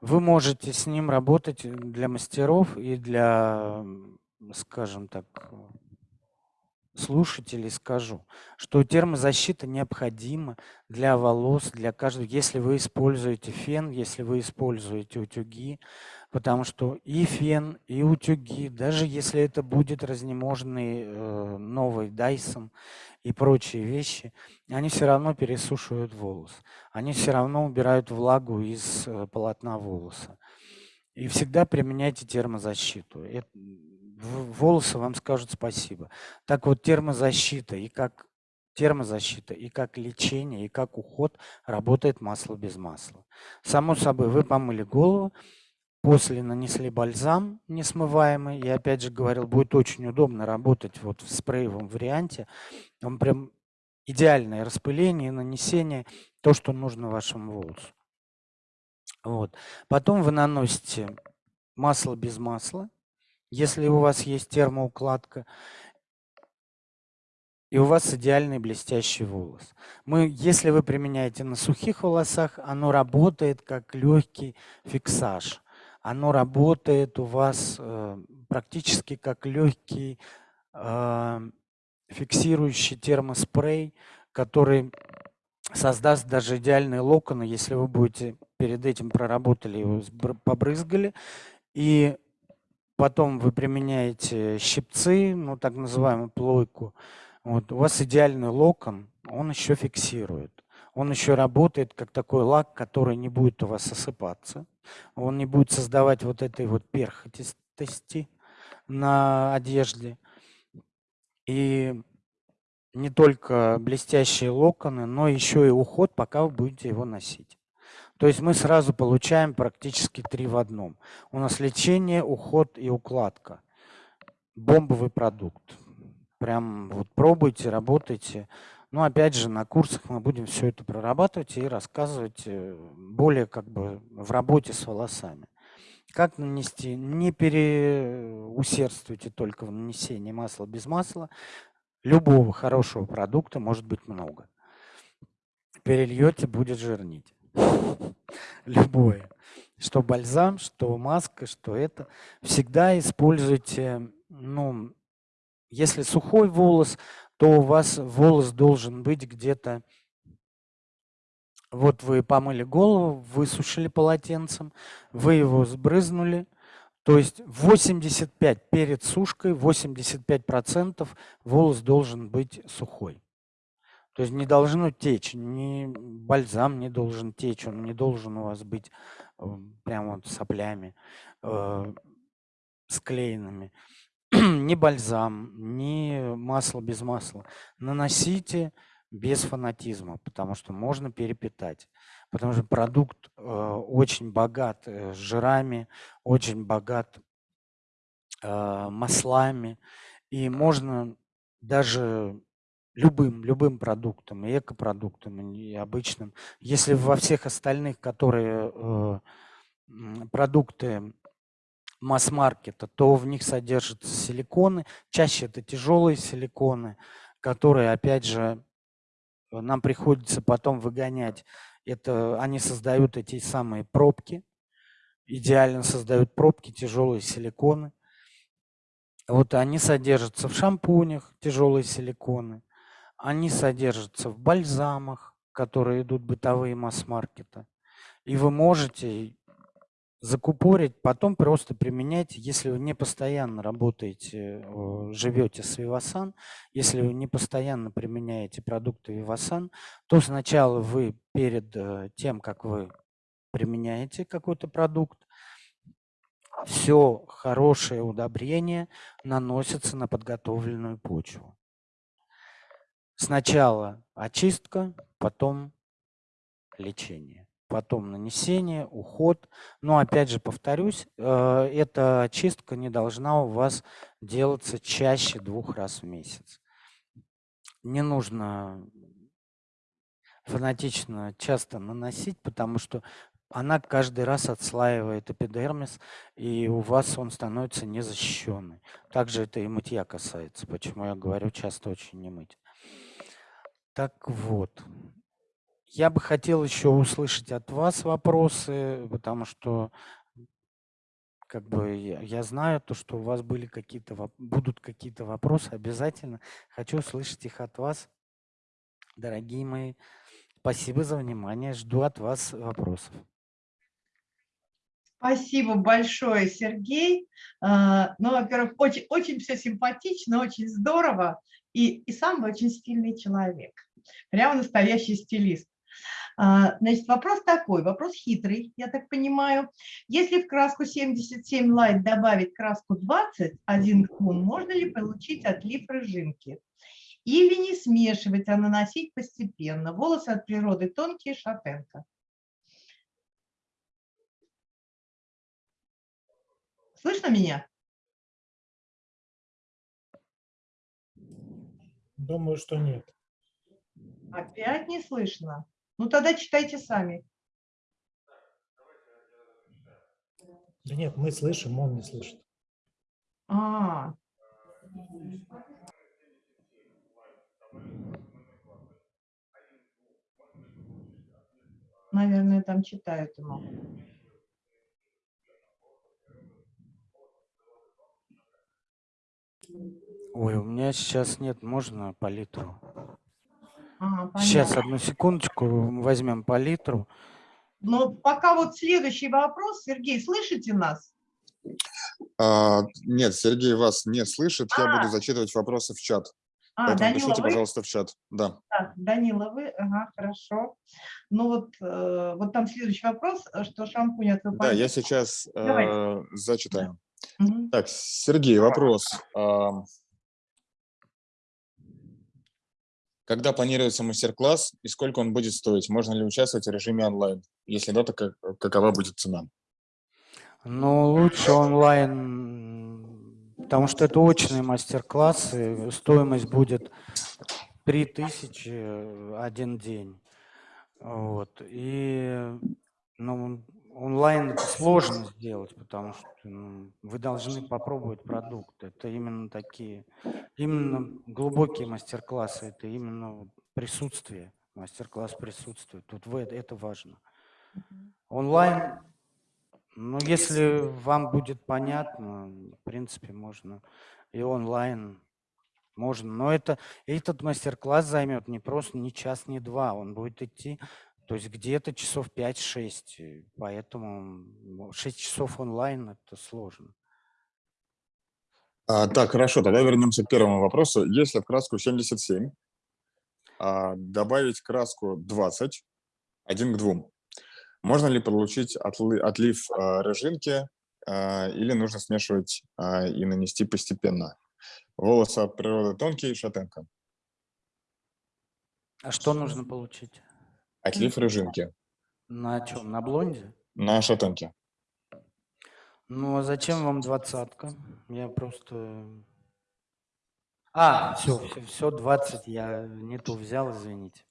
Вы можете с ним работать для мастеров и для, скажем так, слушателей скажу, что термозащита необходима для волос, для каждого, если вы используете фен, если вы используете утюги, потому что и фен, и утюги, даже если это будет разнеможный э, новый Dyson и прочие вещи, они все равно пересушивают волос, они все равно убирают влагу из э, полотна волоса. И всегда применяйте термозащиту. Это, волосы вам скажут спасибо. Так вот, термозащита и как термозащита, и как лечение, и как уход работает масло без масла. Само собой, вы помыли голову, после нанесли бальзам несмываемый. Я опять же говорил, будет очень удобно работать вот в спреевом варианте. Он прям идеальное распыление, нанесение, то, что нужно вашему волосу. Вот. Потом вы наносите масло без масла если у вас есть термоукладка, и у вас идеальный блестящий волос. Мы, если вы применяете на сухих волосах, оно работает как легкий фиксаж. Оно работает у вас э, практически как легкий э, фиксирующий термоспрей, который создаст даже идеальные локоны, если вы будете перед этим проработали его, побрызгали, и потом вы применяете щипцы, ну так называемую плойку, вот, у вас идеальный локон, он еще фиксирует. Он еще работает как такой лак, который не будет у вас осыпаться. Он не будет создавать вот этой вот перхотисти на одежде. И не только блестящие локоны, но еще и уход, пока вы будете его носить. То есть мы сразу получаем практически три в одном. У нас лечение, уход и укладка. Бомбовый продукт. Прям вот пробуйте, работайте. Но опять же на курсах мы будем все это прорабатывать и рассказывать э, более как бы в работе с волосами. Как нанести? Не переусердствуйте только в нанесении масла без масла. Любого хорошего продукта может быть много. Перельете, будет жирнить. Любое. Что бальзам, что маска, что это. Всегда используйте, ну, если сухой волос, то у вас волос должен быть где-то Вот вы помыли голову, высушили полотенцем, вы его сбрызнули. То есть 85 перед сушкой, 85% волос должен быть сухой. То есть не должно течь, ни бальзам не должен течь, он не должен у вас быть прямо вот соплями э, склеенными. ни бальзам, ни масло без масла. Наносите без фанатизма, потому что можно перепитать. Потому что продукт э, очень богат э, жирами, очень богат э, маслами. И можно даже любым, любым продуктом, и экопродуктом, и обычным. Если во всех остальных, которые э, продукты масс-маркета, то в них содержатся силиконы. Чаще это тяжелые силиконы, которые, опять же, нам приходится потом выгонять. Это, они создают эти самые пробки, идеально создают пробки, тяжелые силиконы. Вот они содержатся в шампунях, тяжелые силиконы. Они содержатся в бальзамах, которые идут бытовые масс-маркета. И вы можете закупорить, потом просто применять, если вы не постоянно работаете, живете с Vivasan, если вы не постоянно применяете продукты Vivasan, то сначала вы перед э, тем, как вы применяете какой-то продукт, все хорошее удобрение наносится на подготовленную почву. Сначала очистка, потом лечение потом нанесение, уход. Но опять же повторюсь, э, эта очистка не должна у вас делаться чаще двух раз в месяц. Не нужно фанатично часто наносить, потому что она каждый раз отслаивает эпидермис, и у вас он становится незащищенный. Также это и мытья касается, почему я говорю часто очень не мыть. Так вот, я бы хотел еще услышать от вас вопросы, потому что как бы я, я знаю то, что у вас были какие-то будут какие-то вопросы обязательно. Хочу услышать их от вас, дорогие мои. Спасибо за внимание. Жду от вас вопросов. Спасибо большое, Сергей. А, ну, во-первых, очень, очень все симпатично, очень здорово. И, и сам очень стильный человек. Прямо настоящий стилист. А, значит, вопрос такой, вопрос хитрый, я так понимаю. Если в краску 77 Light добавить краску 20, один кун, можно ли получить отлив рыжинки? Или не смешивать, а наносить постепенно? Волосы от природы тонкие, шатенка. Слышно меня? Думаю, что нет. Опять не слышно. Ну тогда читайте сами. Да нет, мы слышим, он не слышит. А, наверное, там читают ему. Ой, у меня сейчас нет, можно А, Сейчас, одну секундочку, возьмем палитру. Но пока вот следующий вопрос. Сергей, слышите нас? А, нет, Сергей вас не слышит. А. Я буду зачитывать вопросы в чат. А, Поэтому Данила, пишите, вы? пожалуйста, в чат. Да. Так, Данила, вы? Ага, хорошо. Ну вот, э, вот там следующий вопрос, что шампунь от Да, я сейчас э, зачитаю. Угу. Так, Сергей, вопрос. А, Когда планируется мастер-класс и сколько он будет стоить? Можно ли участвовать в режиме онлайн? Если да, то как, какова будет цена? Ну, лучше онлайн, потому что это очные мастер-классы. Стоимость будет 3000 один день. Вот. И ну, онлайн это сложно сделать, потому что ну, вы должны попробовать продукт. Это именно такие, именно глубокие мастер-классы, это именно присутствие, мастер-класс присутствия. Тут вы, это важно. Онлайн, ну, если вам будет понятно, в принципе, можно и онлайн можно. Но это, этот мастер-класс займет не просто не час, не два. Он будет идти То есть где-то часов 5-6, э, поэтому 6 часов онлайн – это сложно. А, так, хорошо, тогда вернемся к первому вопросу. Если в краску 77 а, добавить краску 20, 1 к 2, можно ли получить отли, отлив а, рыжинки а, или нужно смешивать а, и нанести постепенно? Волосы от природы тонкие, шатенка. А что нужно получить? Отлив рыжинки На чем? На блонде? на шатенке. Ну, а зачем вам двадцатка? Я просто... А, все, все, все, 20 я не ту взял, извините.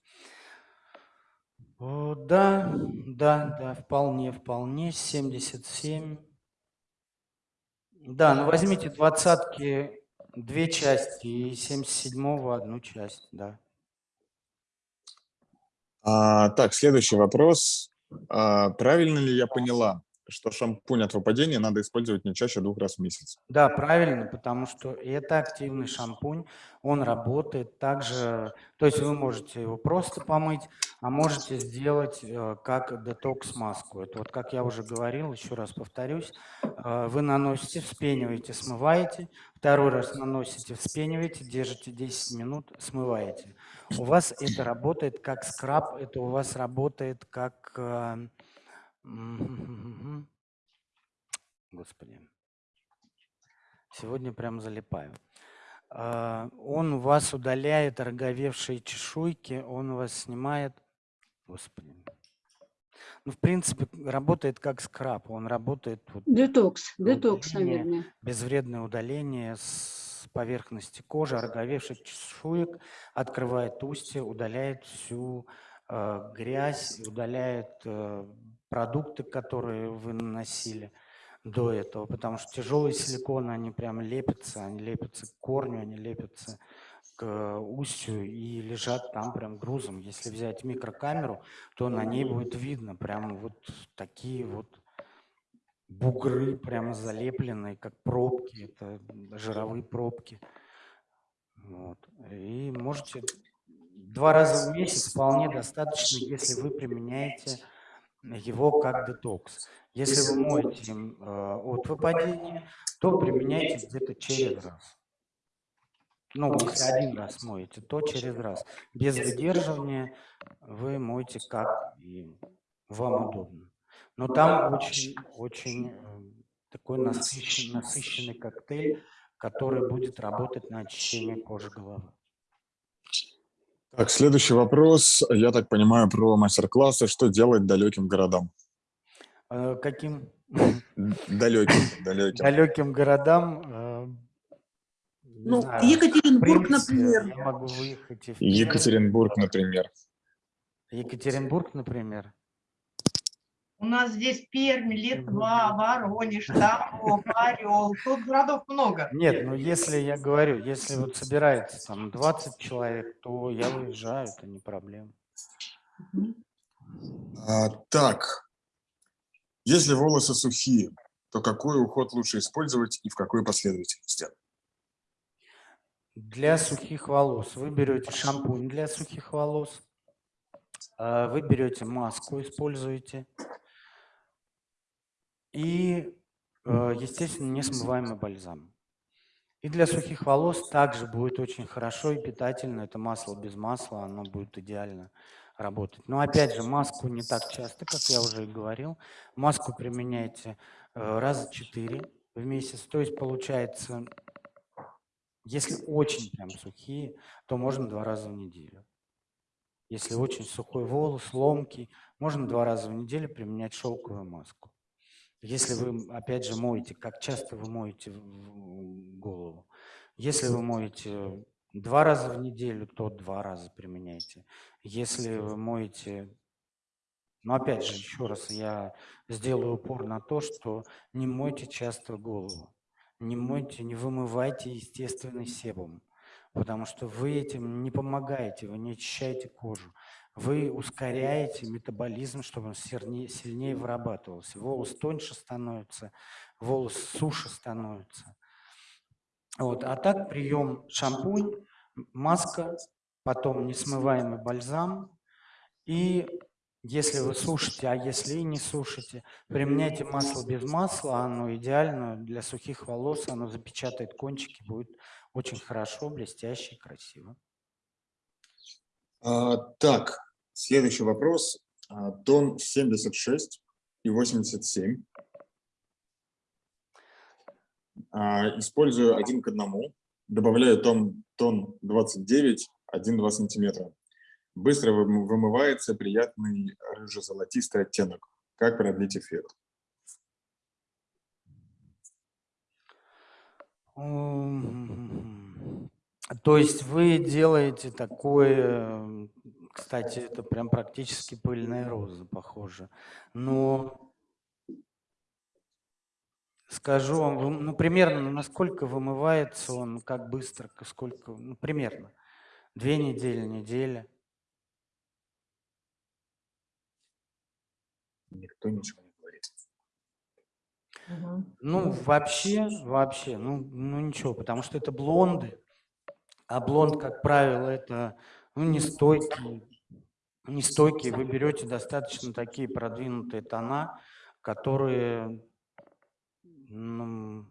О, да, да, да, вполне, вполне, 77. Да, ну возьмите двадцатки две части и 77-го одну часть, да. А, так, следующий вопрос. А, правильно ли я поняла, что шампунь от выпадения надо использовать не чаще двух раз в месяц? Да, правильно, потому что это активный шампунь, он работает также, то есть вы можете его просто помыть, а можете сделать э, как детокс-маску. Это вот, как я уже говорил, еще раз повторюсь, э, вы наносите, вспениваете, смываете, второй раз наносите, вспениваете, держите 10 минут, смываете. У вас это работает как скраб, это у вас работает как... Господи. Сегодня прям залипаю. А, Он у вас удаляет роговевшие чешуйки, он у вас снимает... Господи. Ну, в принципе, работает как скраб. Он работает вот, Детокс, детокс, наверное. безвредное удаление с поверхности кожи, роговевших чешуек, открывает устье, удаляет всю э, грязь, удаляет э, продукты, которые вы наносили до этого, потому что тяжелые силиконы, они прям лепятся, они лепятся к корню, они лепятся к устью и лежат там прям грузом. Если взять микрокамеру, то на ней будет видно прям вот такие вот бугры прямо залепленные, как пробки, это жировые пробки. Вот. И можете два раза в месяц вполне достаточно, если вы применяете его как детокс. Если вы моете э, от выпадения, то применяйте где-то через раз. Ну, если один раз моете, то через раз. Без выдерживания вы моете как и вам удобно. Но там очень, очень э, такой насыщенный, насыщенный коктейль, который будет работать на очищение кожи головы. Так, следующий вопрос. Я так понимаю про мастер-классы. Что делать далеким городам? Э, Каким Далеким, далеким. далеким городам, э, Ну, знаю, Екатеринбург, например. я могу выехать. Екатеринбург, например. Екатеринбург, например. У нас здесь Пермь, Литва, Воронеж, Тамбов, Орел. Тут городов много. Нет, ну если я говорю, если вот собирается там 20 человек, то я выезжаю, это не проблема. А, так, если волосы сухие, то какой уход лучше использовать и в какой последовательности? Для сухих волос вы берете шампунь для сухих волос, а, вы берете маску, используете, и, э, естественно, несмываемый бальзам. И для сухих волос также будет очень хорошо и питательно. Это масло без масла, оно будет идеально работать. Но опять же, маску не так часто, как я уже и говорил. Маску применяйте э, раза 4 в месяц. То есть получается, если очень прям сухие, то можно два раза в неделю. Если очень сухой волос, ломкий, можно два раза в неделю применять шелковую маску. Если вы, опять же, моете, как часто вы моете голову? Если вы моете два раза в неделю, то два раза применяйте. Если вы моете, но опять же, еще раз, я сделаю упор на то, что не мойте часто голову. Не мойте, не вымывайте естественный себум, потому что вы этим не помогаете, вы не очищаете кожу. Вы ускоряете метаболизм, чтобы он серне- сильнее вырабатывался. Волос тоньше становится, волос суше становится. Вот. А так прием шампунь, маска, потом несмываемый бальзам. И Если вы сушите, а если и не сушите, применяйте масло без масла, оно идеально для сухих волос, оно запечатает кончики, будет очень хорошо, блестяще красиво. А, так, следующий вопрос. А, тон 76 и 87. А, использую один к одному. Добавляю тон, тон 29, 1-2 сантиметра. Быстро вым- вымывается приятный рыжо-золотистый оттенок. Как продлить эффект? То есть вы делаете такое, кстати, это прям практически пыльная роза, похоже. Но скажу вам, ну примерно насколько вымывается он, как быстро, сколько, ну примерно. Две недели, неделя. Никто ничего не говорит. Ну, вообще, вообще, ну, ну ничего, потому что это блонды, а блонд, как правило, это ну, нестойкий. Вы берете достаточно такие продвинутые тона, которые ну,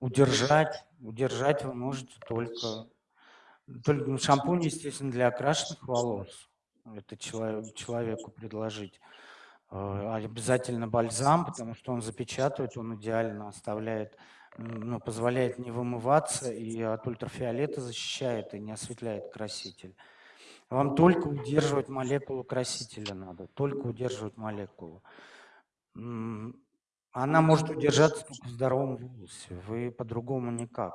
удержать, удержать вы можете только, только ну, шампунь, естественно, для окрашенных волос. Это чело- человеку предложить. Э, Обязательно бальзам, потому что он запечатывает, он идеально оставляет, ну, позволяет не вымываться и от ультрафиолета защищает и не осветляет краситель. Вам только удерживать молекулу красителя надо, только удерживать молекулу. Она может удержаться только в здоровом волосе, вы по-другому никак.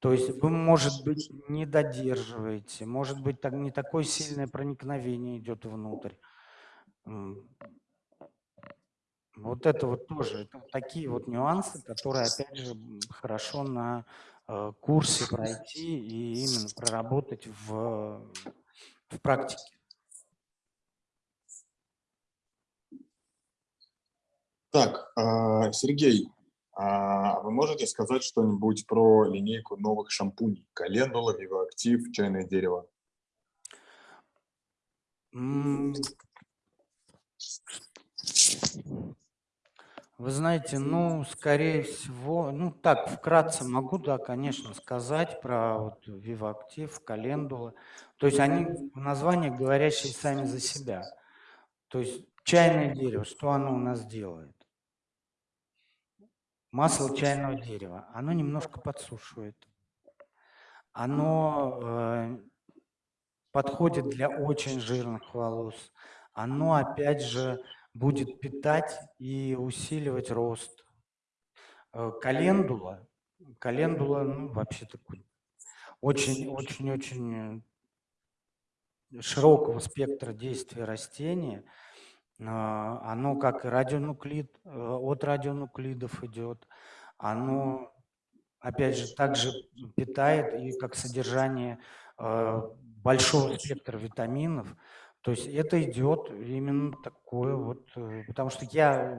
То есть вы, может быть, не додерживаете, может быть, так, не такое сильное проникновение идет внутрь. Вот это вот тоже, это вот такие вот нюансы, которые, опять же, хорошо на э, курсе пройти и именно проработать в, в практике. Так, а, Сергей, а вы можете сказать что-нибудь про линейку новых шампуней? Календула, Вивоактив, чайное дерево. Вы знаете, ну, скорее всего, ну, так, вкратце могу, да, конечно, сказать про вот Вивоактив, Календула. То есть они в названиях говорящие сами за себя. То есть чайное дерево, что оно у нас делает? Масло чайного дерева, оно немножко подсушивает. Оно э, подходит для очень жирных волос. Оно, опять же, будет питать и усиливать рост. Э, Календула, календула, ну, вообще такой очень-очень-очень широкого спектра действия растения. А, Оно как и радионуклид, э, от радионуклидов идет. Оно, опять же, также питает и как содержание э, большого спектра витаминов. То есть это идет именно такое вот, э, потому что я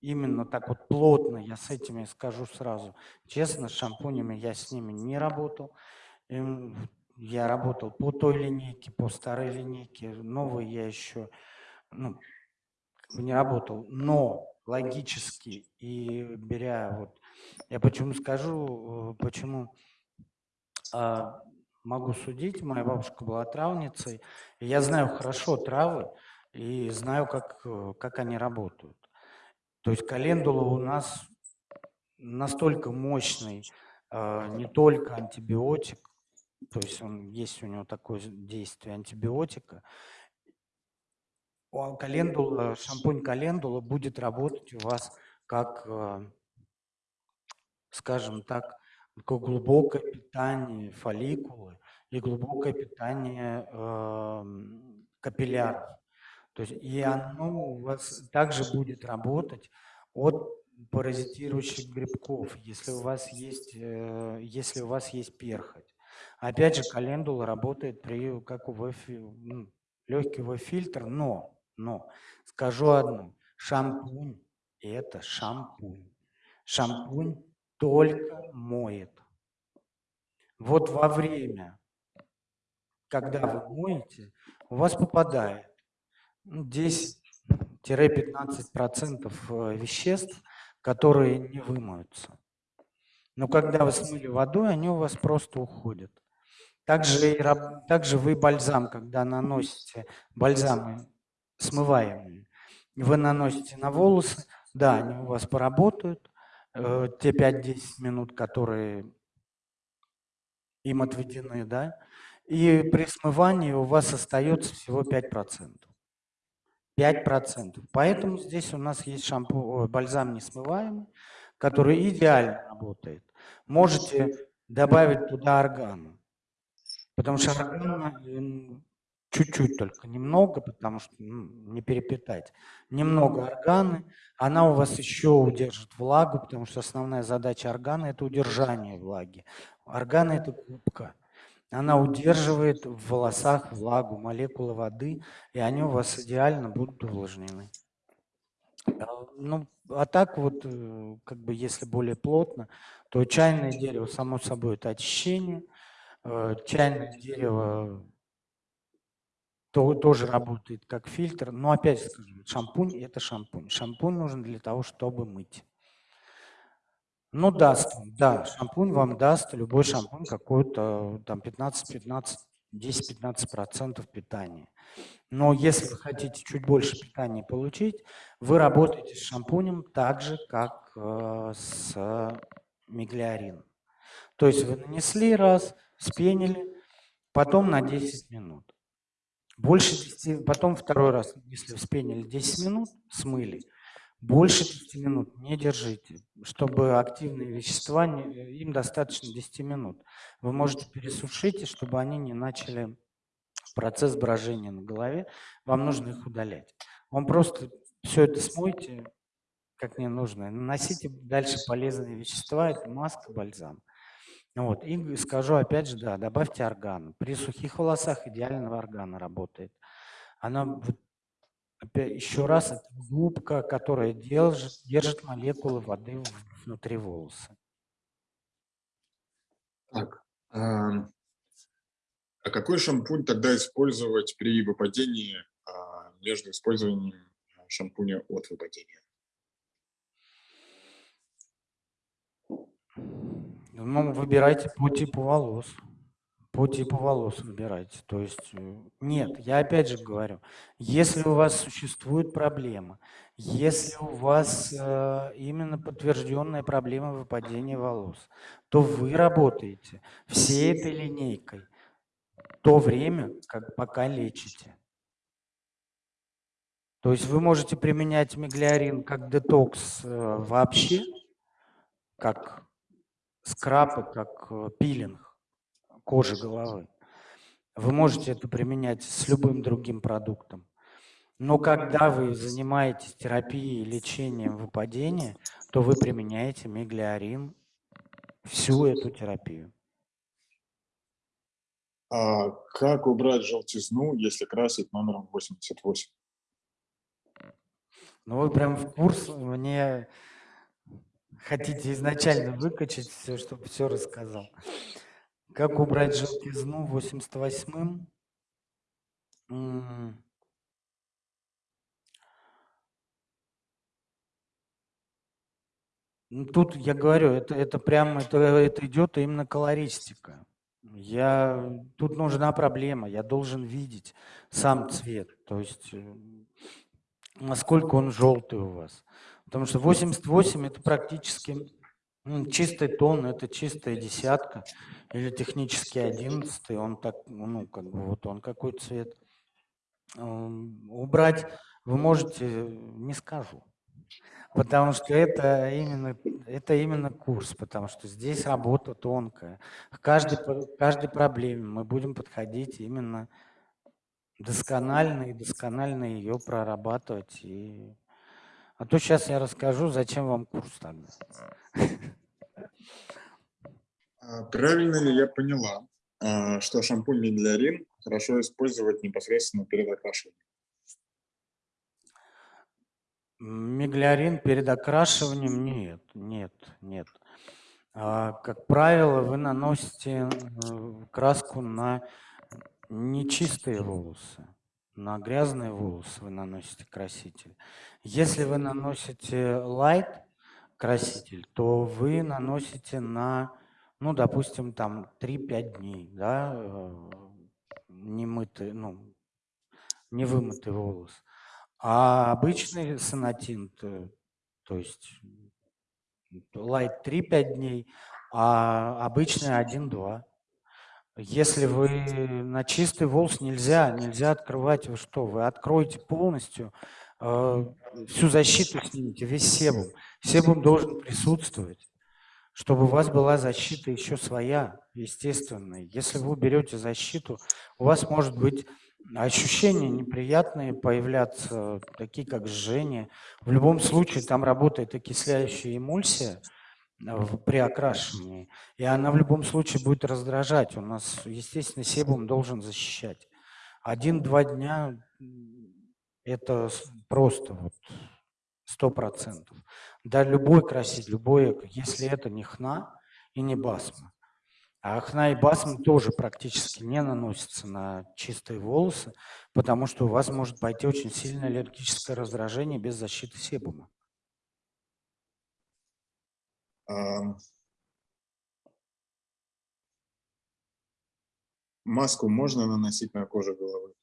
именно так вот плотно, я с этими скажу сразу, честно, с шампунями я с ними не работал. Я работал по той линейке, по старой линейке, новые я еще ну, не работал. Но логически и беря вот, я почему скажу, э, почему а, могу судить, моя бабушка была травницей, я знаю хорошо травы и знаю, как, э, как они работают. То есть календула у нас настолько мощный, э, не только антибиотик, то есть он есть у него такое действие антибиотика. Календула, шампунь календула будет работать у вас как, э, скажем так, такое глубокое питание фолликулы и глубокое питание эм, капилляров. То есть и оно у вас также будет работать от паразитирующих грибков, если у вас есть, э, если у вас есть перхоть. Опять же, календула работает при, как УВ, ну, легкий УВ-фильтр, но, но, скажу одно, шампунь – это шампунь. Шампунь только моет. Вот во время, когда вы моете, у вас попадает Ну, 10-15% э, веществ, которые не вымоются. Но когда вы смыли водой, они у вас просто уходят. Также, и, также вы бальзам, когда наносите бальзамы смываемые, вы наносите на волосы, да, они у вас поработают, те 5-10 минут, которые им отведены, да, и при смывании у вас остается всего 5%. 5%. Поэтому здесь у нас есть шампунь, ой, бальзам несмываемый, который идеально работает. Можете добавить туда органу, потому что органа м, чуть-чуть только, немного, потому что ну, не перепитать. Немного органы, она у вас еще удержит влагу, потому что основная задача органа – это удержание влаги. Органа – это губка. Она удерживает в волосах влагу, молекулы воды, и они у вас идеально будут увлажнены. А, Ну, а так вот, э, как бы если более плотно, то чайное дерево, само собой, это очищение. Э, Чайное дерево то- тоже работает как фильтр. Но опять скажу, шампунь – это шампунь. Шампунь нужен для того, чтобы мыть. Ну, даст, он, да, шампунь вам даст, любой шампунь какой-то там 15-15, 10-15% питания. Но если вы хотите чуть больше питания получить, вы работаете с шампунем так же, как э, с миглиарином. То есть вы нанесли раз, спенили, потом на 10 минут. Больше 10, потом второй раз, если вспенили 10 минут, смыли. Больше 10 минут не держите, чтобы активные вещества, не- им достаточно 10 минут. Вы можете пересушить, чтобы они не начали процесс брожения на голове, вам нужно их удалять. Вам просто все это смойте, как не нужно, наносите дальше полезные вещества, это маска, бальзам. Вот. И скажу опять же, да, добавьте орган. При сухих волосах идеального органа работает. Она опять еще раз, это губка, которая держит, держит молекулы воды внутри волоса. Так. А а какой шампунь тогда использовать при выпадении а, между использованием а, шампуня от выпадения? Ну, выбирайте по типу волос. По типу волос выбирайте. То есть, э, нет, я опять же говорю, если у вас существует проблема, если у вас э, именно подтвержденная проблема выпадения волос, то вы работаете всей этой линейкой то время, как пока лечите. То есть вы можете применять миглиарин как детокс э, вообще, как скраб и как э, пилинг кожи головы. Вы можете это применять с любым другим продуктом. Но когда вы занимаетесь терапией, лечением выпадения, то вы применяете миглиарин всю эту терапию. А как убрать желтизну, если красить номером 88? Ну вы прям в курс мне хотите изначально выкачать все, чтобы все рассказал. Как убрать желтизну 88-м? М. Ну, тут я говорю, это, это прям, это, это идет именно колористика. Я, тут нужна проблема, я должен видеть сам цвет, то есть э, насколько он желтый у вас. Потому что 88 это практически чистый тон, это чистая десятка или технически 11, он так, ну, как бы вот он какой цвет. Ам, Убрать вы можете, не скажу. Потому что это именно, это именно курс, потому что здесь работа тонкая. К каждой, к каждой проблеме мы будем подходить именно досконально и досконально ее прорабатывать. И... А то сейчас я расскажу, зачем вам курс тогда. Правильно ли я поняла, а, что шампунь Медлярин хорошо использовать непосредственно перед окрашиванием? Миглиарин перед окрашиванием нет, нет, нет. А, Как правило, вы наносите э, краску на нечистые волосы. На грязные волосы вы наносите краситель. Если вы наносите light краситель, то вы наносите на, ну, допустим, там 3-5 дней, да, э, немытый, ну, невымытый волос. А обычный сонатин, то, есть light 3-5 дней, а обычный 1-2. Если вы на чистый волос нельзя, нельзя открывать, вы что, вы откроете полностью, э, всю защиту снимете, весь себум. Себум должен присутствовать, чтобы у вас была защита еще своя, естественная. Если вы уберете защиту, у вас может быть ощущения неприятные появляться, такие как жжение. В любом случае там работает окисляющая эмульсия, при окрашивании. И она в любом случае будет раздражать. У нас, естественно, себум должен защищать. Один-два дня это просто вот сто процентов. Да, любой краситель, любой, если это не хна и не басма. А хна и басма тоже практически не наносятся на чистые волосы, потому что у вас может пойти очень сильное аллергическое раздражение без защиты себума. Маску можно наносить на кожу головы?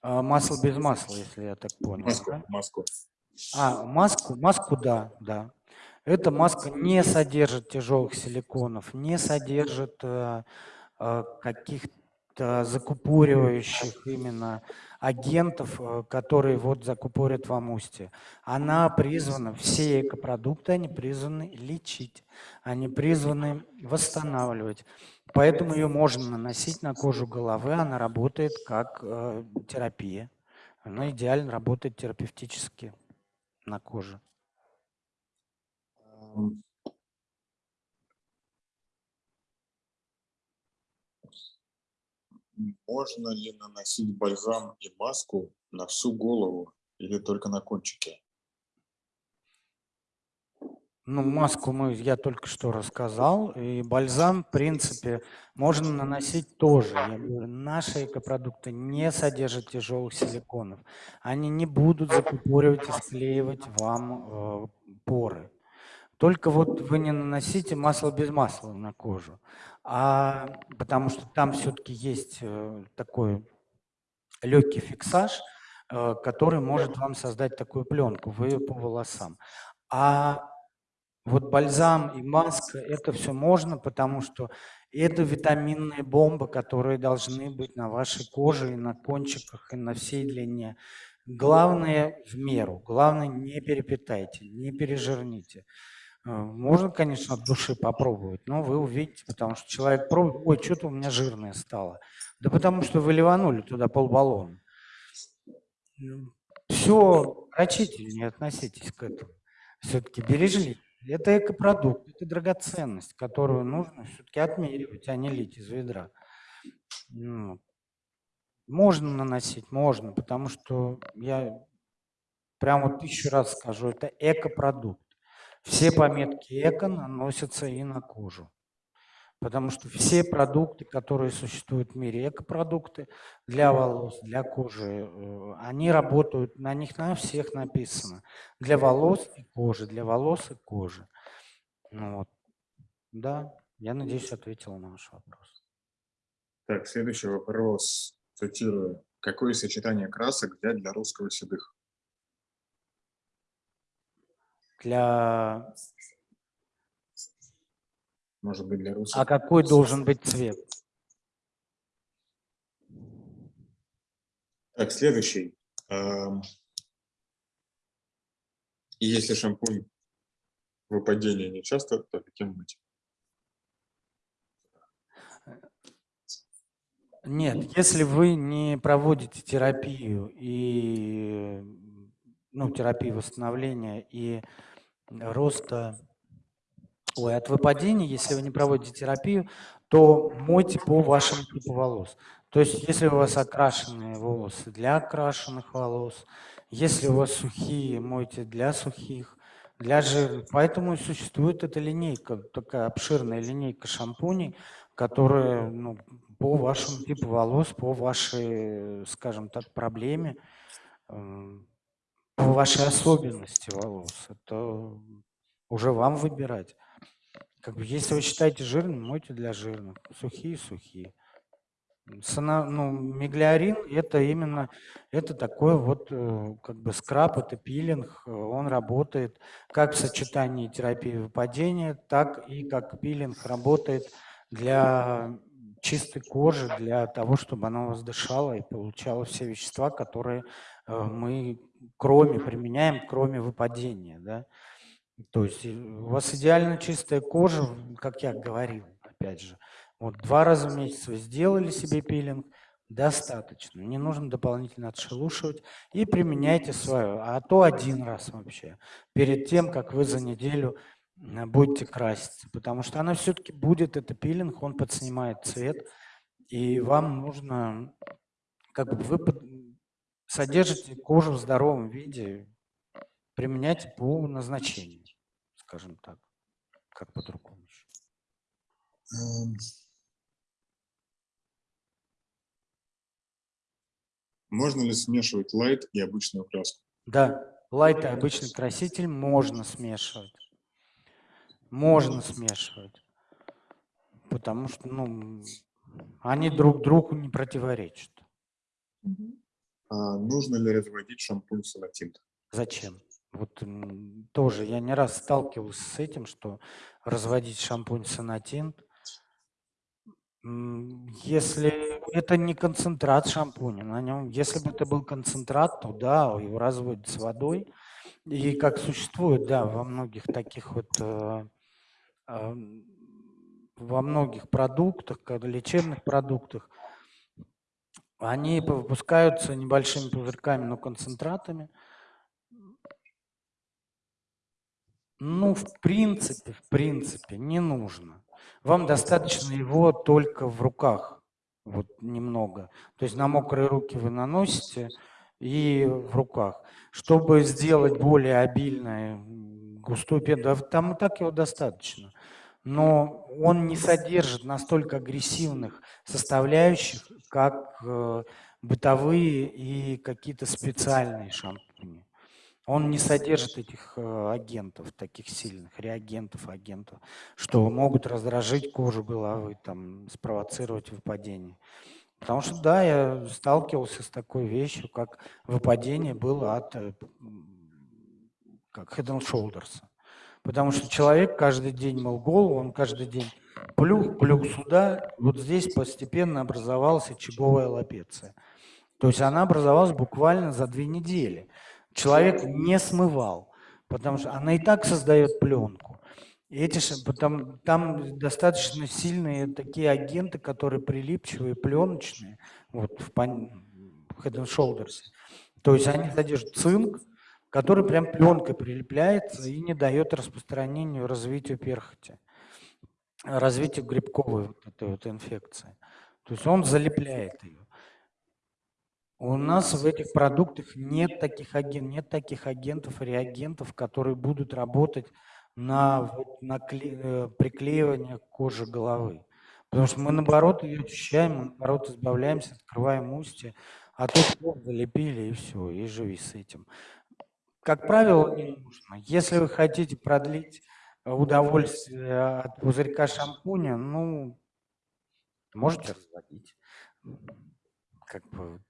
А, масло без масла, если я так понял. Маску, да? маску. А, маску, маску, да, да. Эта маска не содержит тяжелых силиконов, не содержит э, э, каких-то закупоривающих именно агентов, э, которые вот закупорят вам устье. Она призвана, все экопродукты, они призваны лечить, они призваны восстанавливать. Поэтому ее можно наносить на кожу головы, она работает как э, терапия. Она идеально работает терапевтически на коже. Можно ли наносить бальзам и маску на всю голову или только на кончике? Ну, маску мы, я только что рассказал, и бальзам, в принципе, можно наносить тоже. Я говорю, наши экопродукты не содержат тяжелых силиконов. Они не будут закупоривать и склеивать вам э, поры. Только вот вы не наносите масло без масла на кожу, а, потому что там все-таки есть э, такой легкий фиксаж, э, который может вам создать такую пленку вы по волосам. А вот бальзам и маска, это все можно, потому что это витаминные бомбы, которые должны быть на вашей коже и на кончиках, и на всей длине. Главное в меру, главное не перепитайте, не пережирните. Э, Можно, конечно, от души попробовать, но вы увидите, потому что человек пробует, ой, что-то у меня жирное стало. Да потому что вы ливанули туда полбаллона. Все рачительнее относитесь к этому. Все-таки бережливее. Это экопродукт, это драгоценность, которую нужно все-таки отмеривать, а не лить из ведра. Ну, Можно наносить, можно, потому что я прямо вот тысячу раз скажу, это экопродукт. Все пометки эко наносятся и на кожу. Потому что все продукты, которые существуют в мире, экопродукты для волос, для кожи, э, они работают, на них на всех написано. Для волос и кожи, для волос и кожи. Ну вот. Да, я надеюсь, ответила на ваш вопрос. Так, следующий вопрос, цитирую. Какое сочетание красок взять для русского седых? Для... Может быть, для русских? А какой должен быть цвет? Так, следующий. Ам, И если шампунь выпадение не часто, то каким быть? Нет, если вы не проводите терапию и ну, терапию восстановления и роста, ой, от выпадения, если вы не проводите терапию, то мойте по вашему типу волос. То есть, если у вас окрашенные волосы для окрашенных волос, если у вас сухие, мойте для сухих, для жирных. Поэтому и существует эта линейка, такая обширная линейка шампуней, которые ну, по вашему типу волос, по вашей, скажем так, проблеме, по вашей особенности волос. Это уже вам выбирать. Как бы, если вы считаете жирным, мойте для жирных. Сухие – сухие. Сана, ну, миглиорин – это именно, это такой вот э, как бы скраб, это пилинг, э, он работает как в сочетании терапии выпадения, так и как пилинг работает для чистой кожи, для того, чтобы она у вас дышала и получала все вещества, которые мы кроме применяем, кроме выпадения, да. То есть э, у вас идеально чистая кожа, как я говорил, опять же. Вот два раза в месяц вы сделали себе пилинг, достаточно. Не нужно дополнительно отшелушивать и применяйте свое. А то один раз вообще, перед тем, как вы за неделю э, будете краситься. Потому что она все-таки будет, это пилинг, он подснимает цвет. И вам нужно, как бы вы содержите кожу в здоровом виде, применяйте по назначению, скажем так, как по-другому. Эм. Можно ли смешивать лайт и обычную краску? Да, лайт и обычный краситель можно смешивать. Можно смешивать. Потому что, ну, они друг другу не противоречат. Мгм. А нужно ли разводить шампунь сонатинт? Зачем? Вот тоже я не раз сталкивался с этим, что разводить шампунь сонатинт, м, если это не концентрат шампуня, на нем, если бы это был концентрат, то да, его разводят с водой. И как существует, да, во многих таких вот, э, ам, во многих продуктах, как лечебных продуктах, они выпускаются небольшими пузырьками, но концентратами. Ну, в принципе, в принципе, не нужно. Вам достаточно его только в руках, вот немного. То есть на мокрые руки вы наносите и в руках. Чтобы сделать более обильное, густую пену, да, там и так его достаточно. Но он не содержит настолько агрессивных составляющих, как э, бытовые и какие-то специальные шампуни. Он не содержит этих э, агентов, таких сильных реагентов, агентов, что могут раздражить кожу головы, там, спровоцировать выпадение. Потому что, да, я сталкивался с такой вещью, как выпадение было от э, как Head and Shoulders. Потому что человек каждый день мыл голову, он каждый день плюх, плюх сюда, вот здесь постепенно образовалась очаговая лапеция. То есть она образовалась буквально за две недели. Человек не смывал, потому что она и так создает пленку. И эти, потом, там достаточно сильные такие агенты, которые прилипчивые, пленочные, вот в в Head and Shoulders. То есть они содержат цинк, который прям пленкой прилепляется и не дает распространению, развитию перхоти, развитию грибковой вот этой вот инфекции. То есть он залепляет ее. У нас в этих продуктах нет таких агентов, нет таких агентов реагентов, которые будут работать на, вот, на кле- э, приклеивание к коже головы. Потому что мы, наоборот, ее очищаем, мы, наоборот, избавляемся, открываем устье, а тут залепили и все, и живи с этим. Как правило, не нужно. Если вы хотите продлить удовольствие от пузырька шампуня, ну, можете разводить. Как бы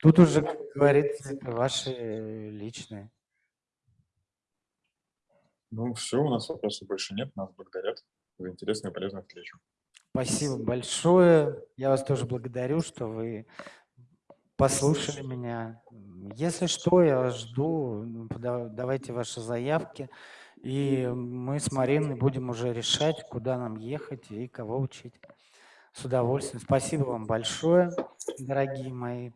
Тут уже, как говорится, это ваши личные. Ну, все, у нас вопросов больше нет, нас благодарят за интересную и полезную встречу. Спасибо большое. Я вас тоже благодарю, что вы послушали меня. Если что, я жду. Ну, Давайте ваши заявки. И мы с Мариной будем уже решать, куда нам ехать и кого учить. С удовольствием. Спасибо вам большое, дорогие мои.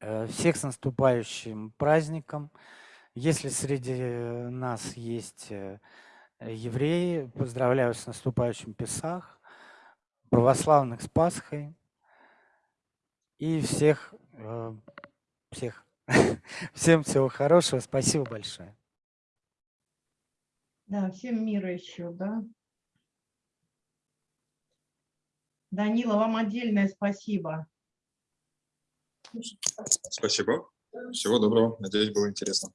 Э, Всех с наступающим праздником. Если среди нас есть э, евреи, поздравляю с наступающим Песах, православных с Пасхой и всех, э, всех, всем всего хорошего. Спасибо большое. Да, всем мира еще, да. Данила, вам отдельное спасибо. Спасибо. Всего доброго. Надеюсь, было интересно.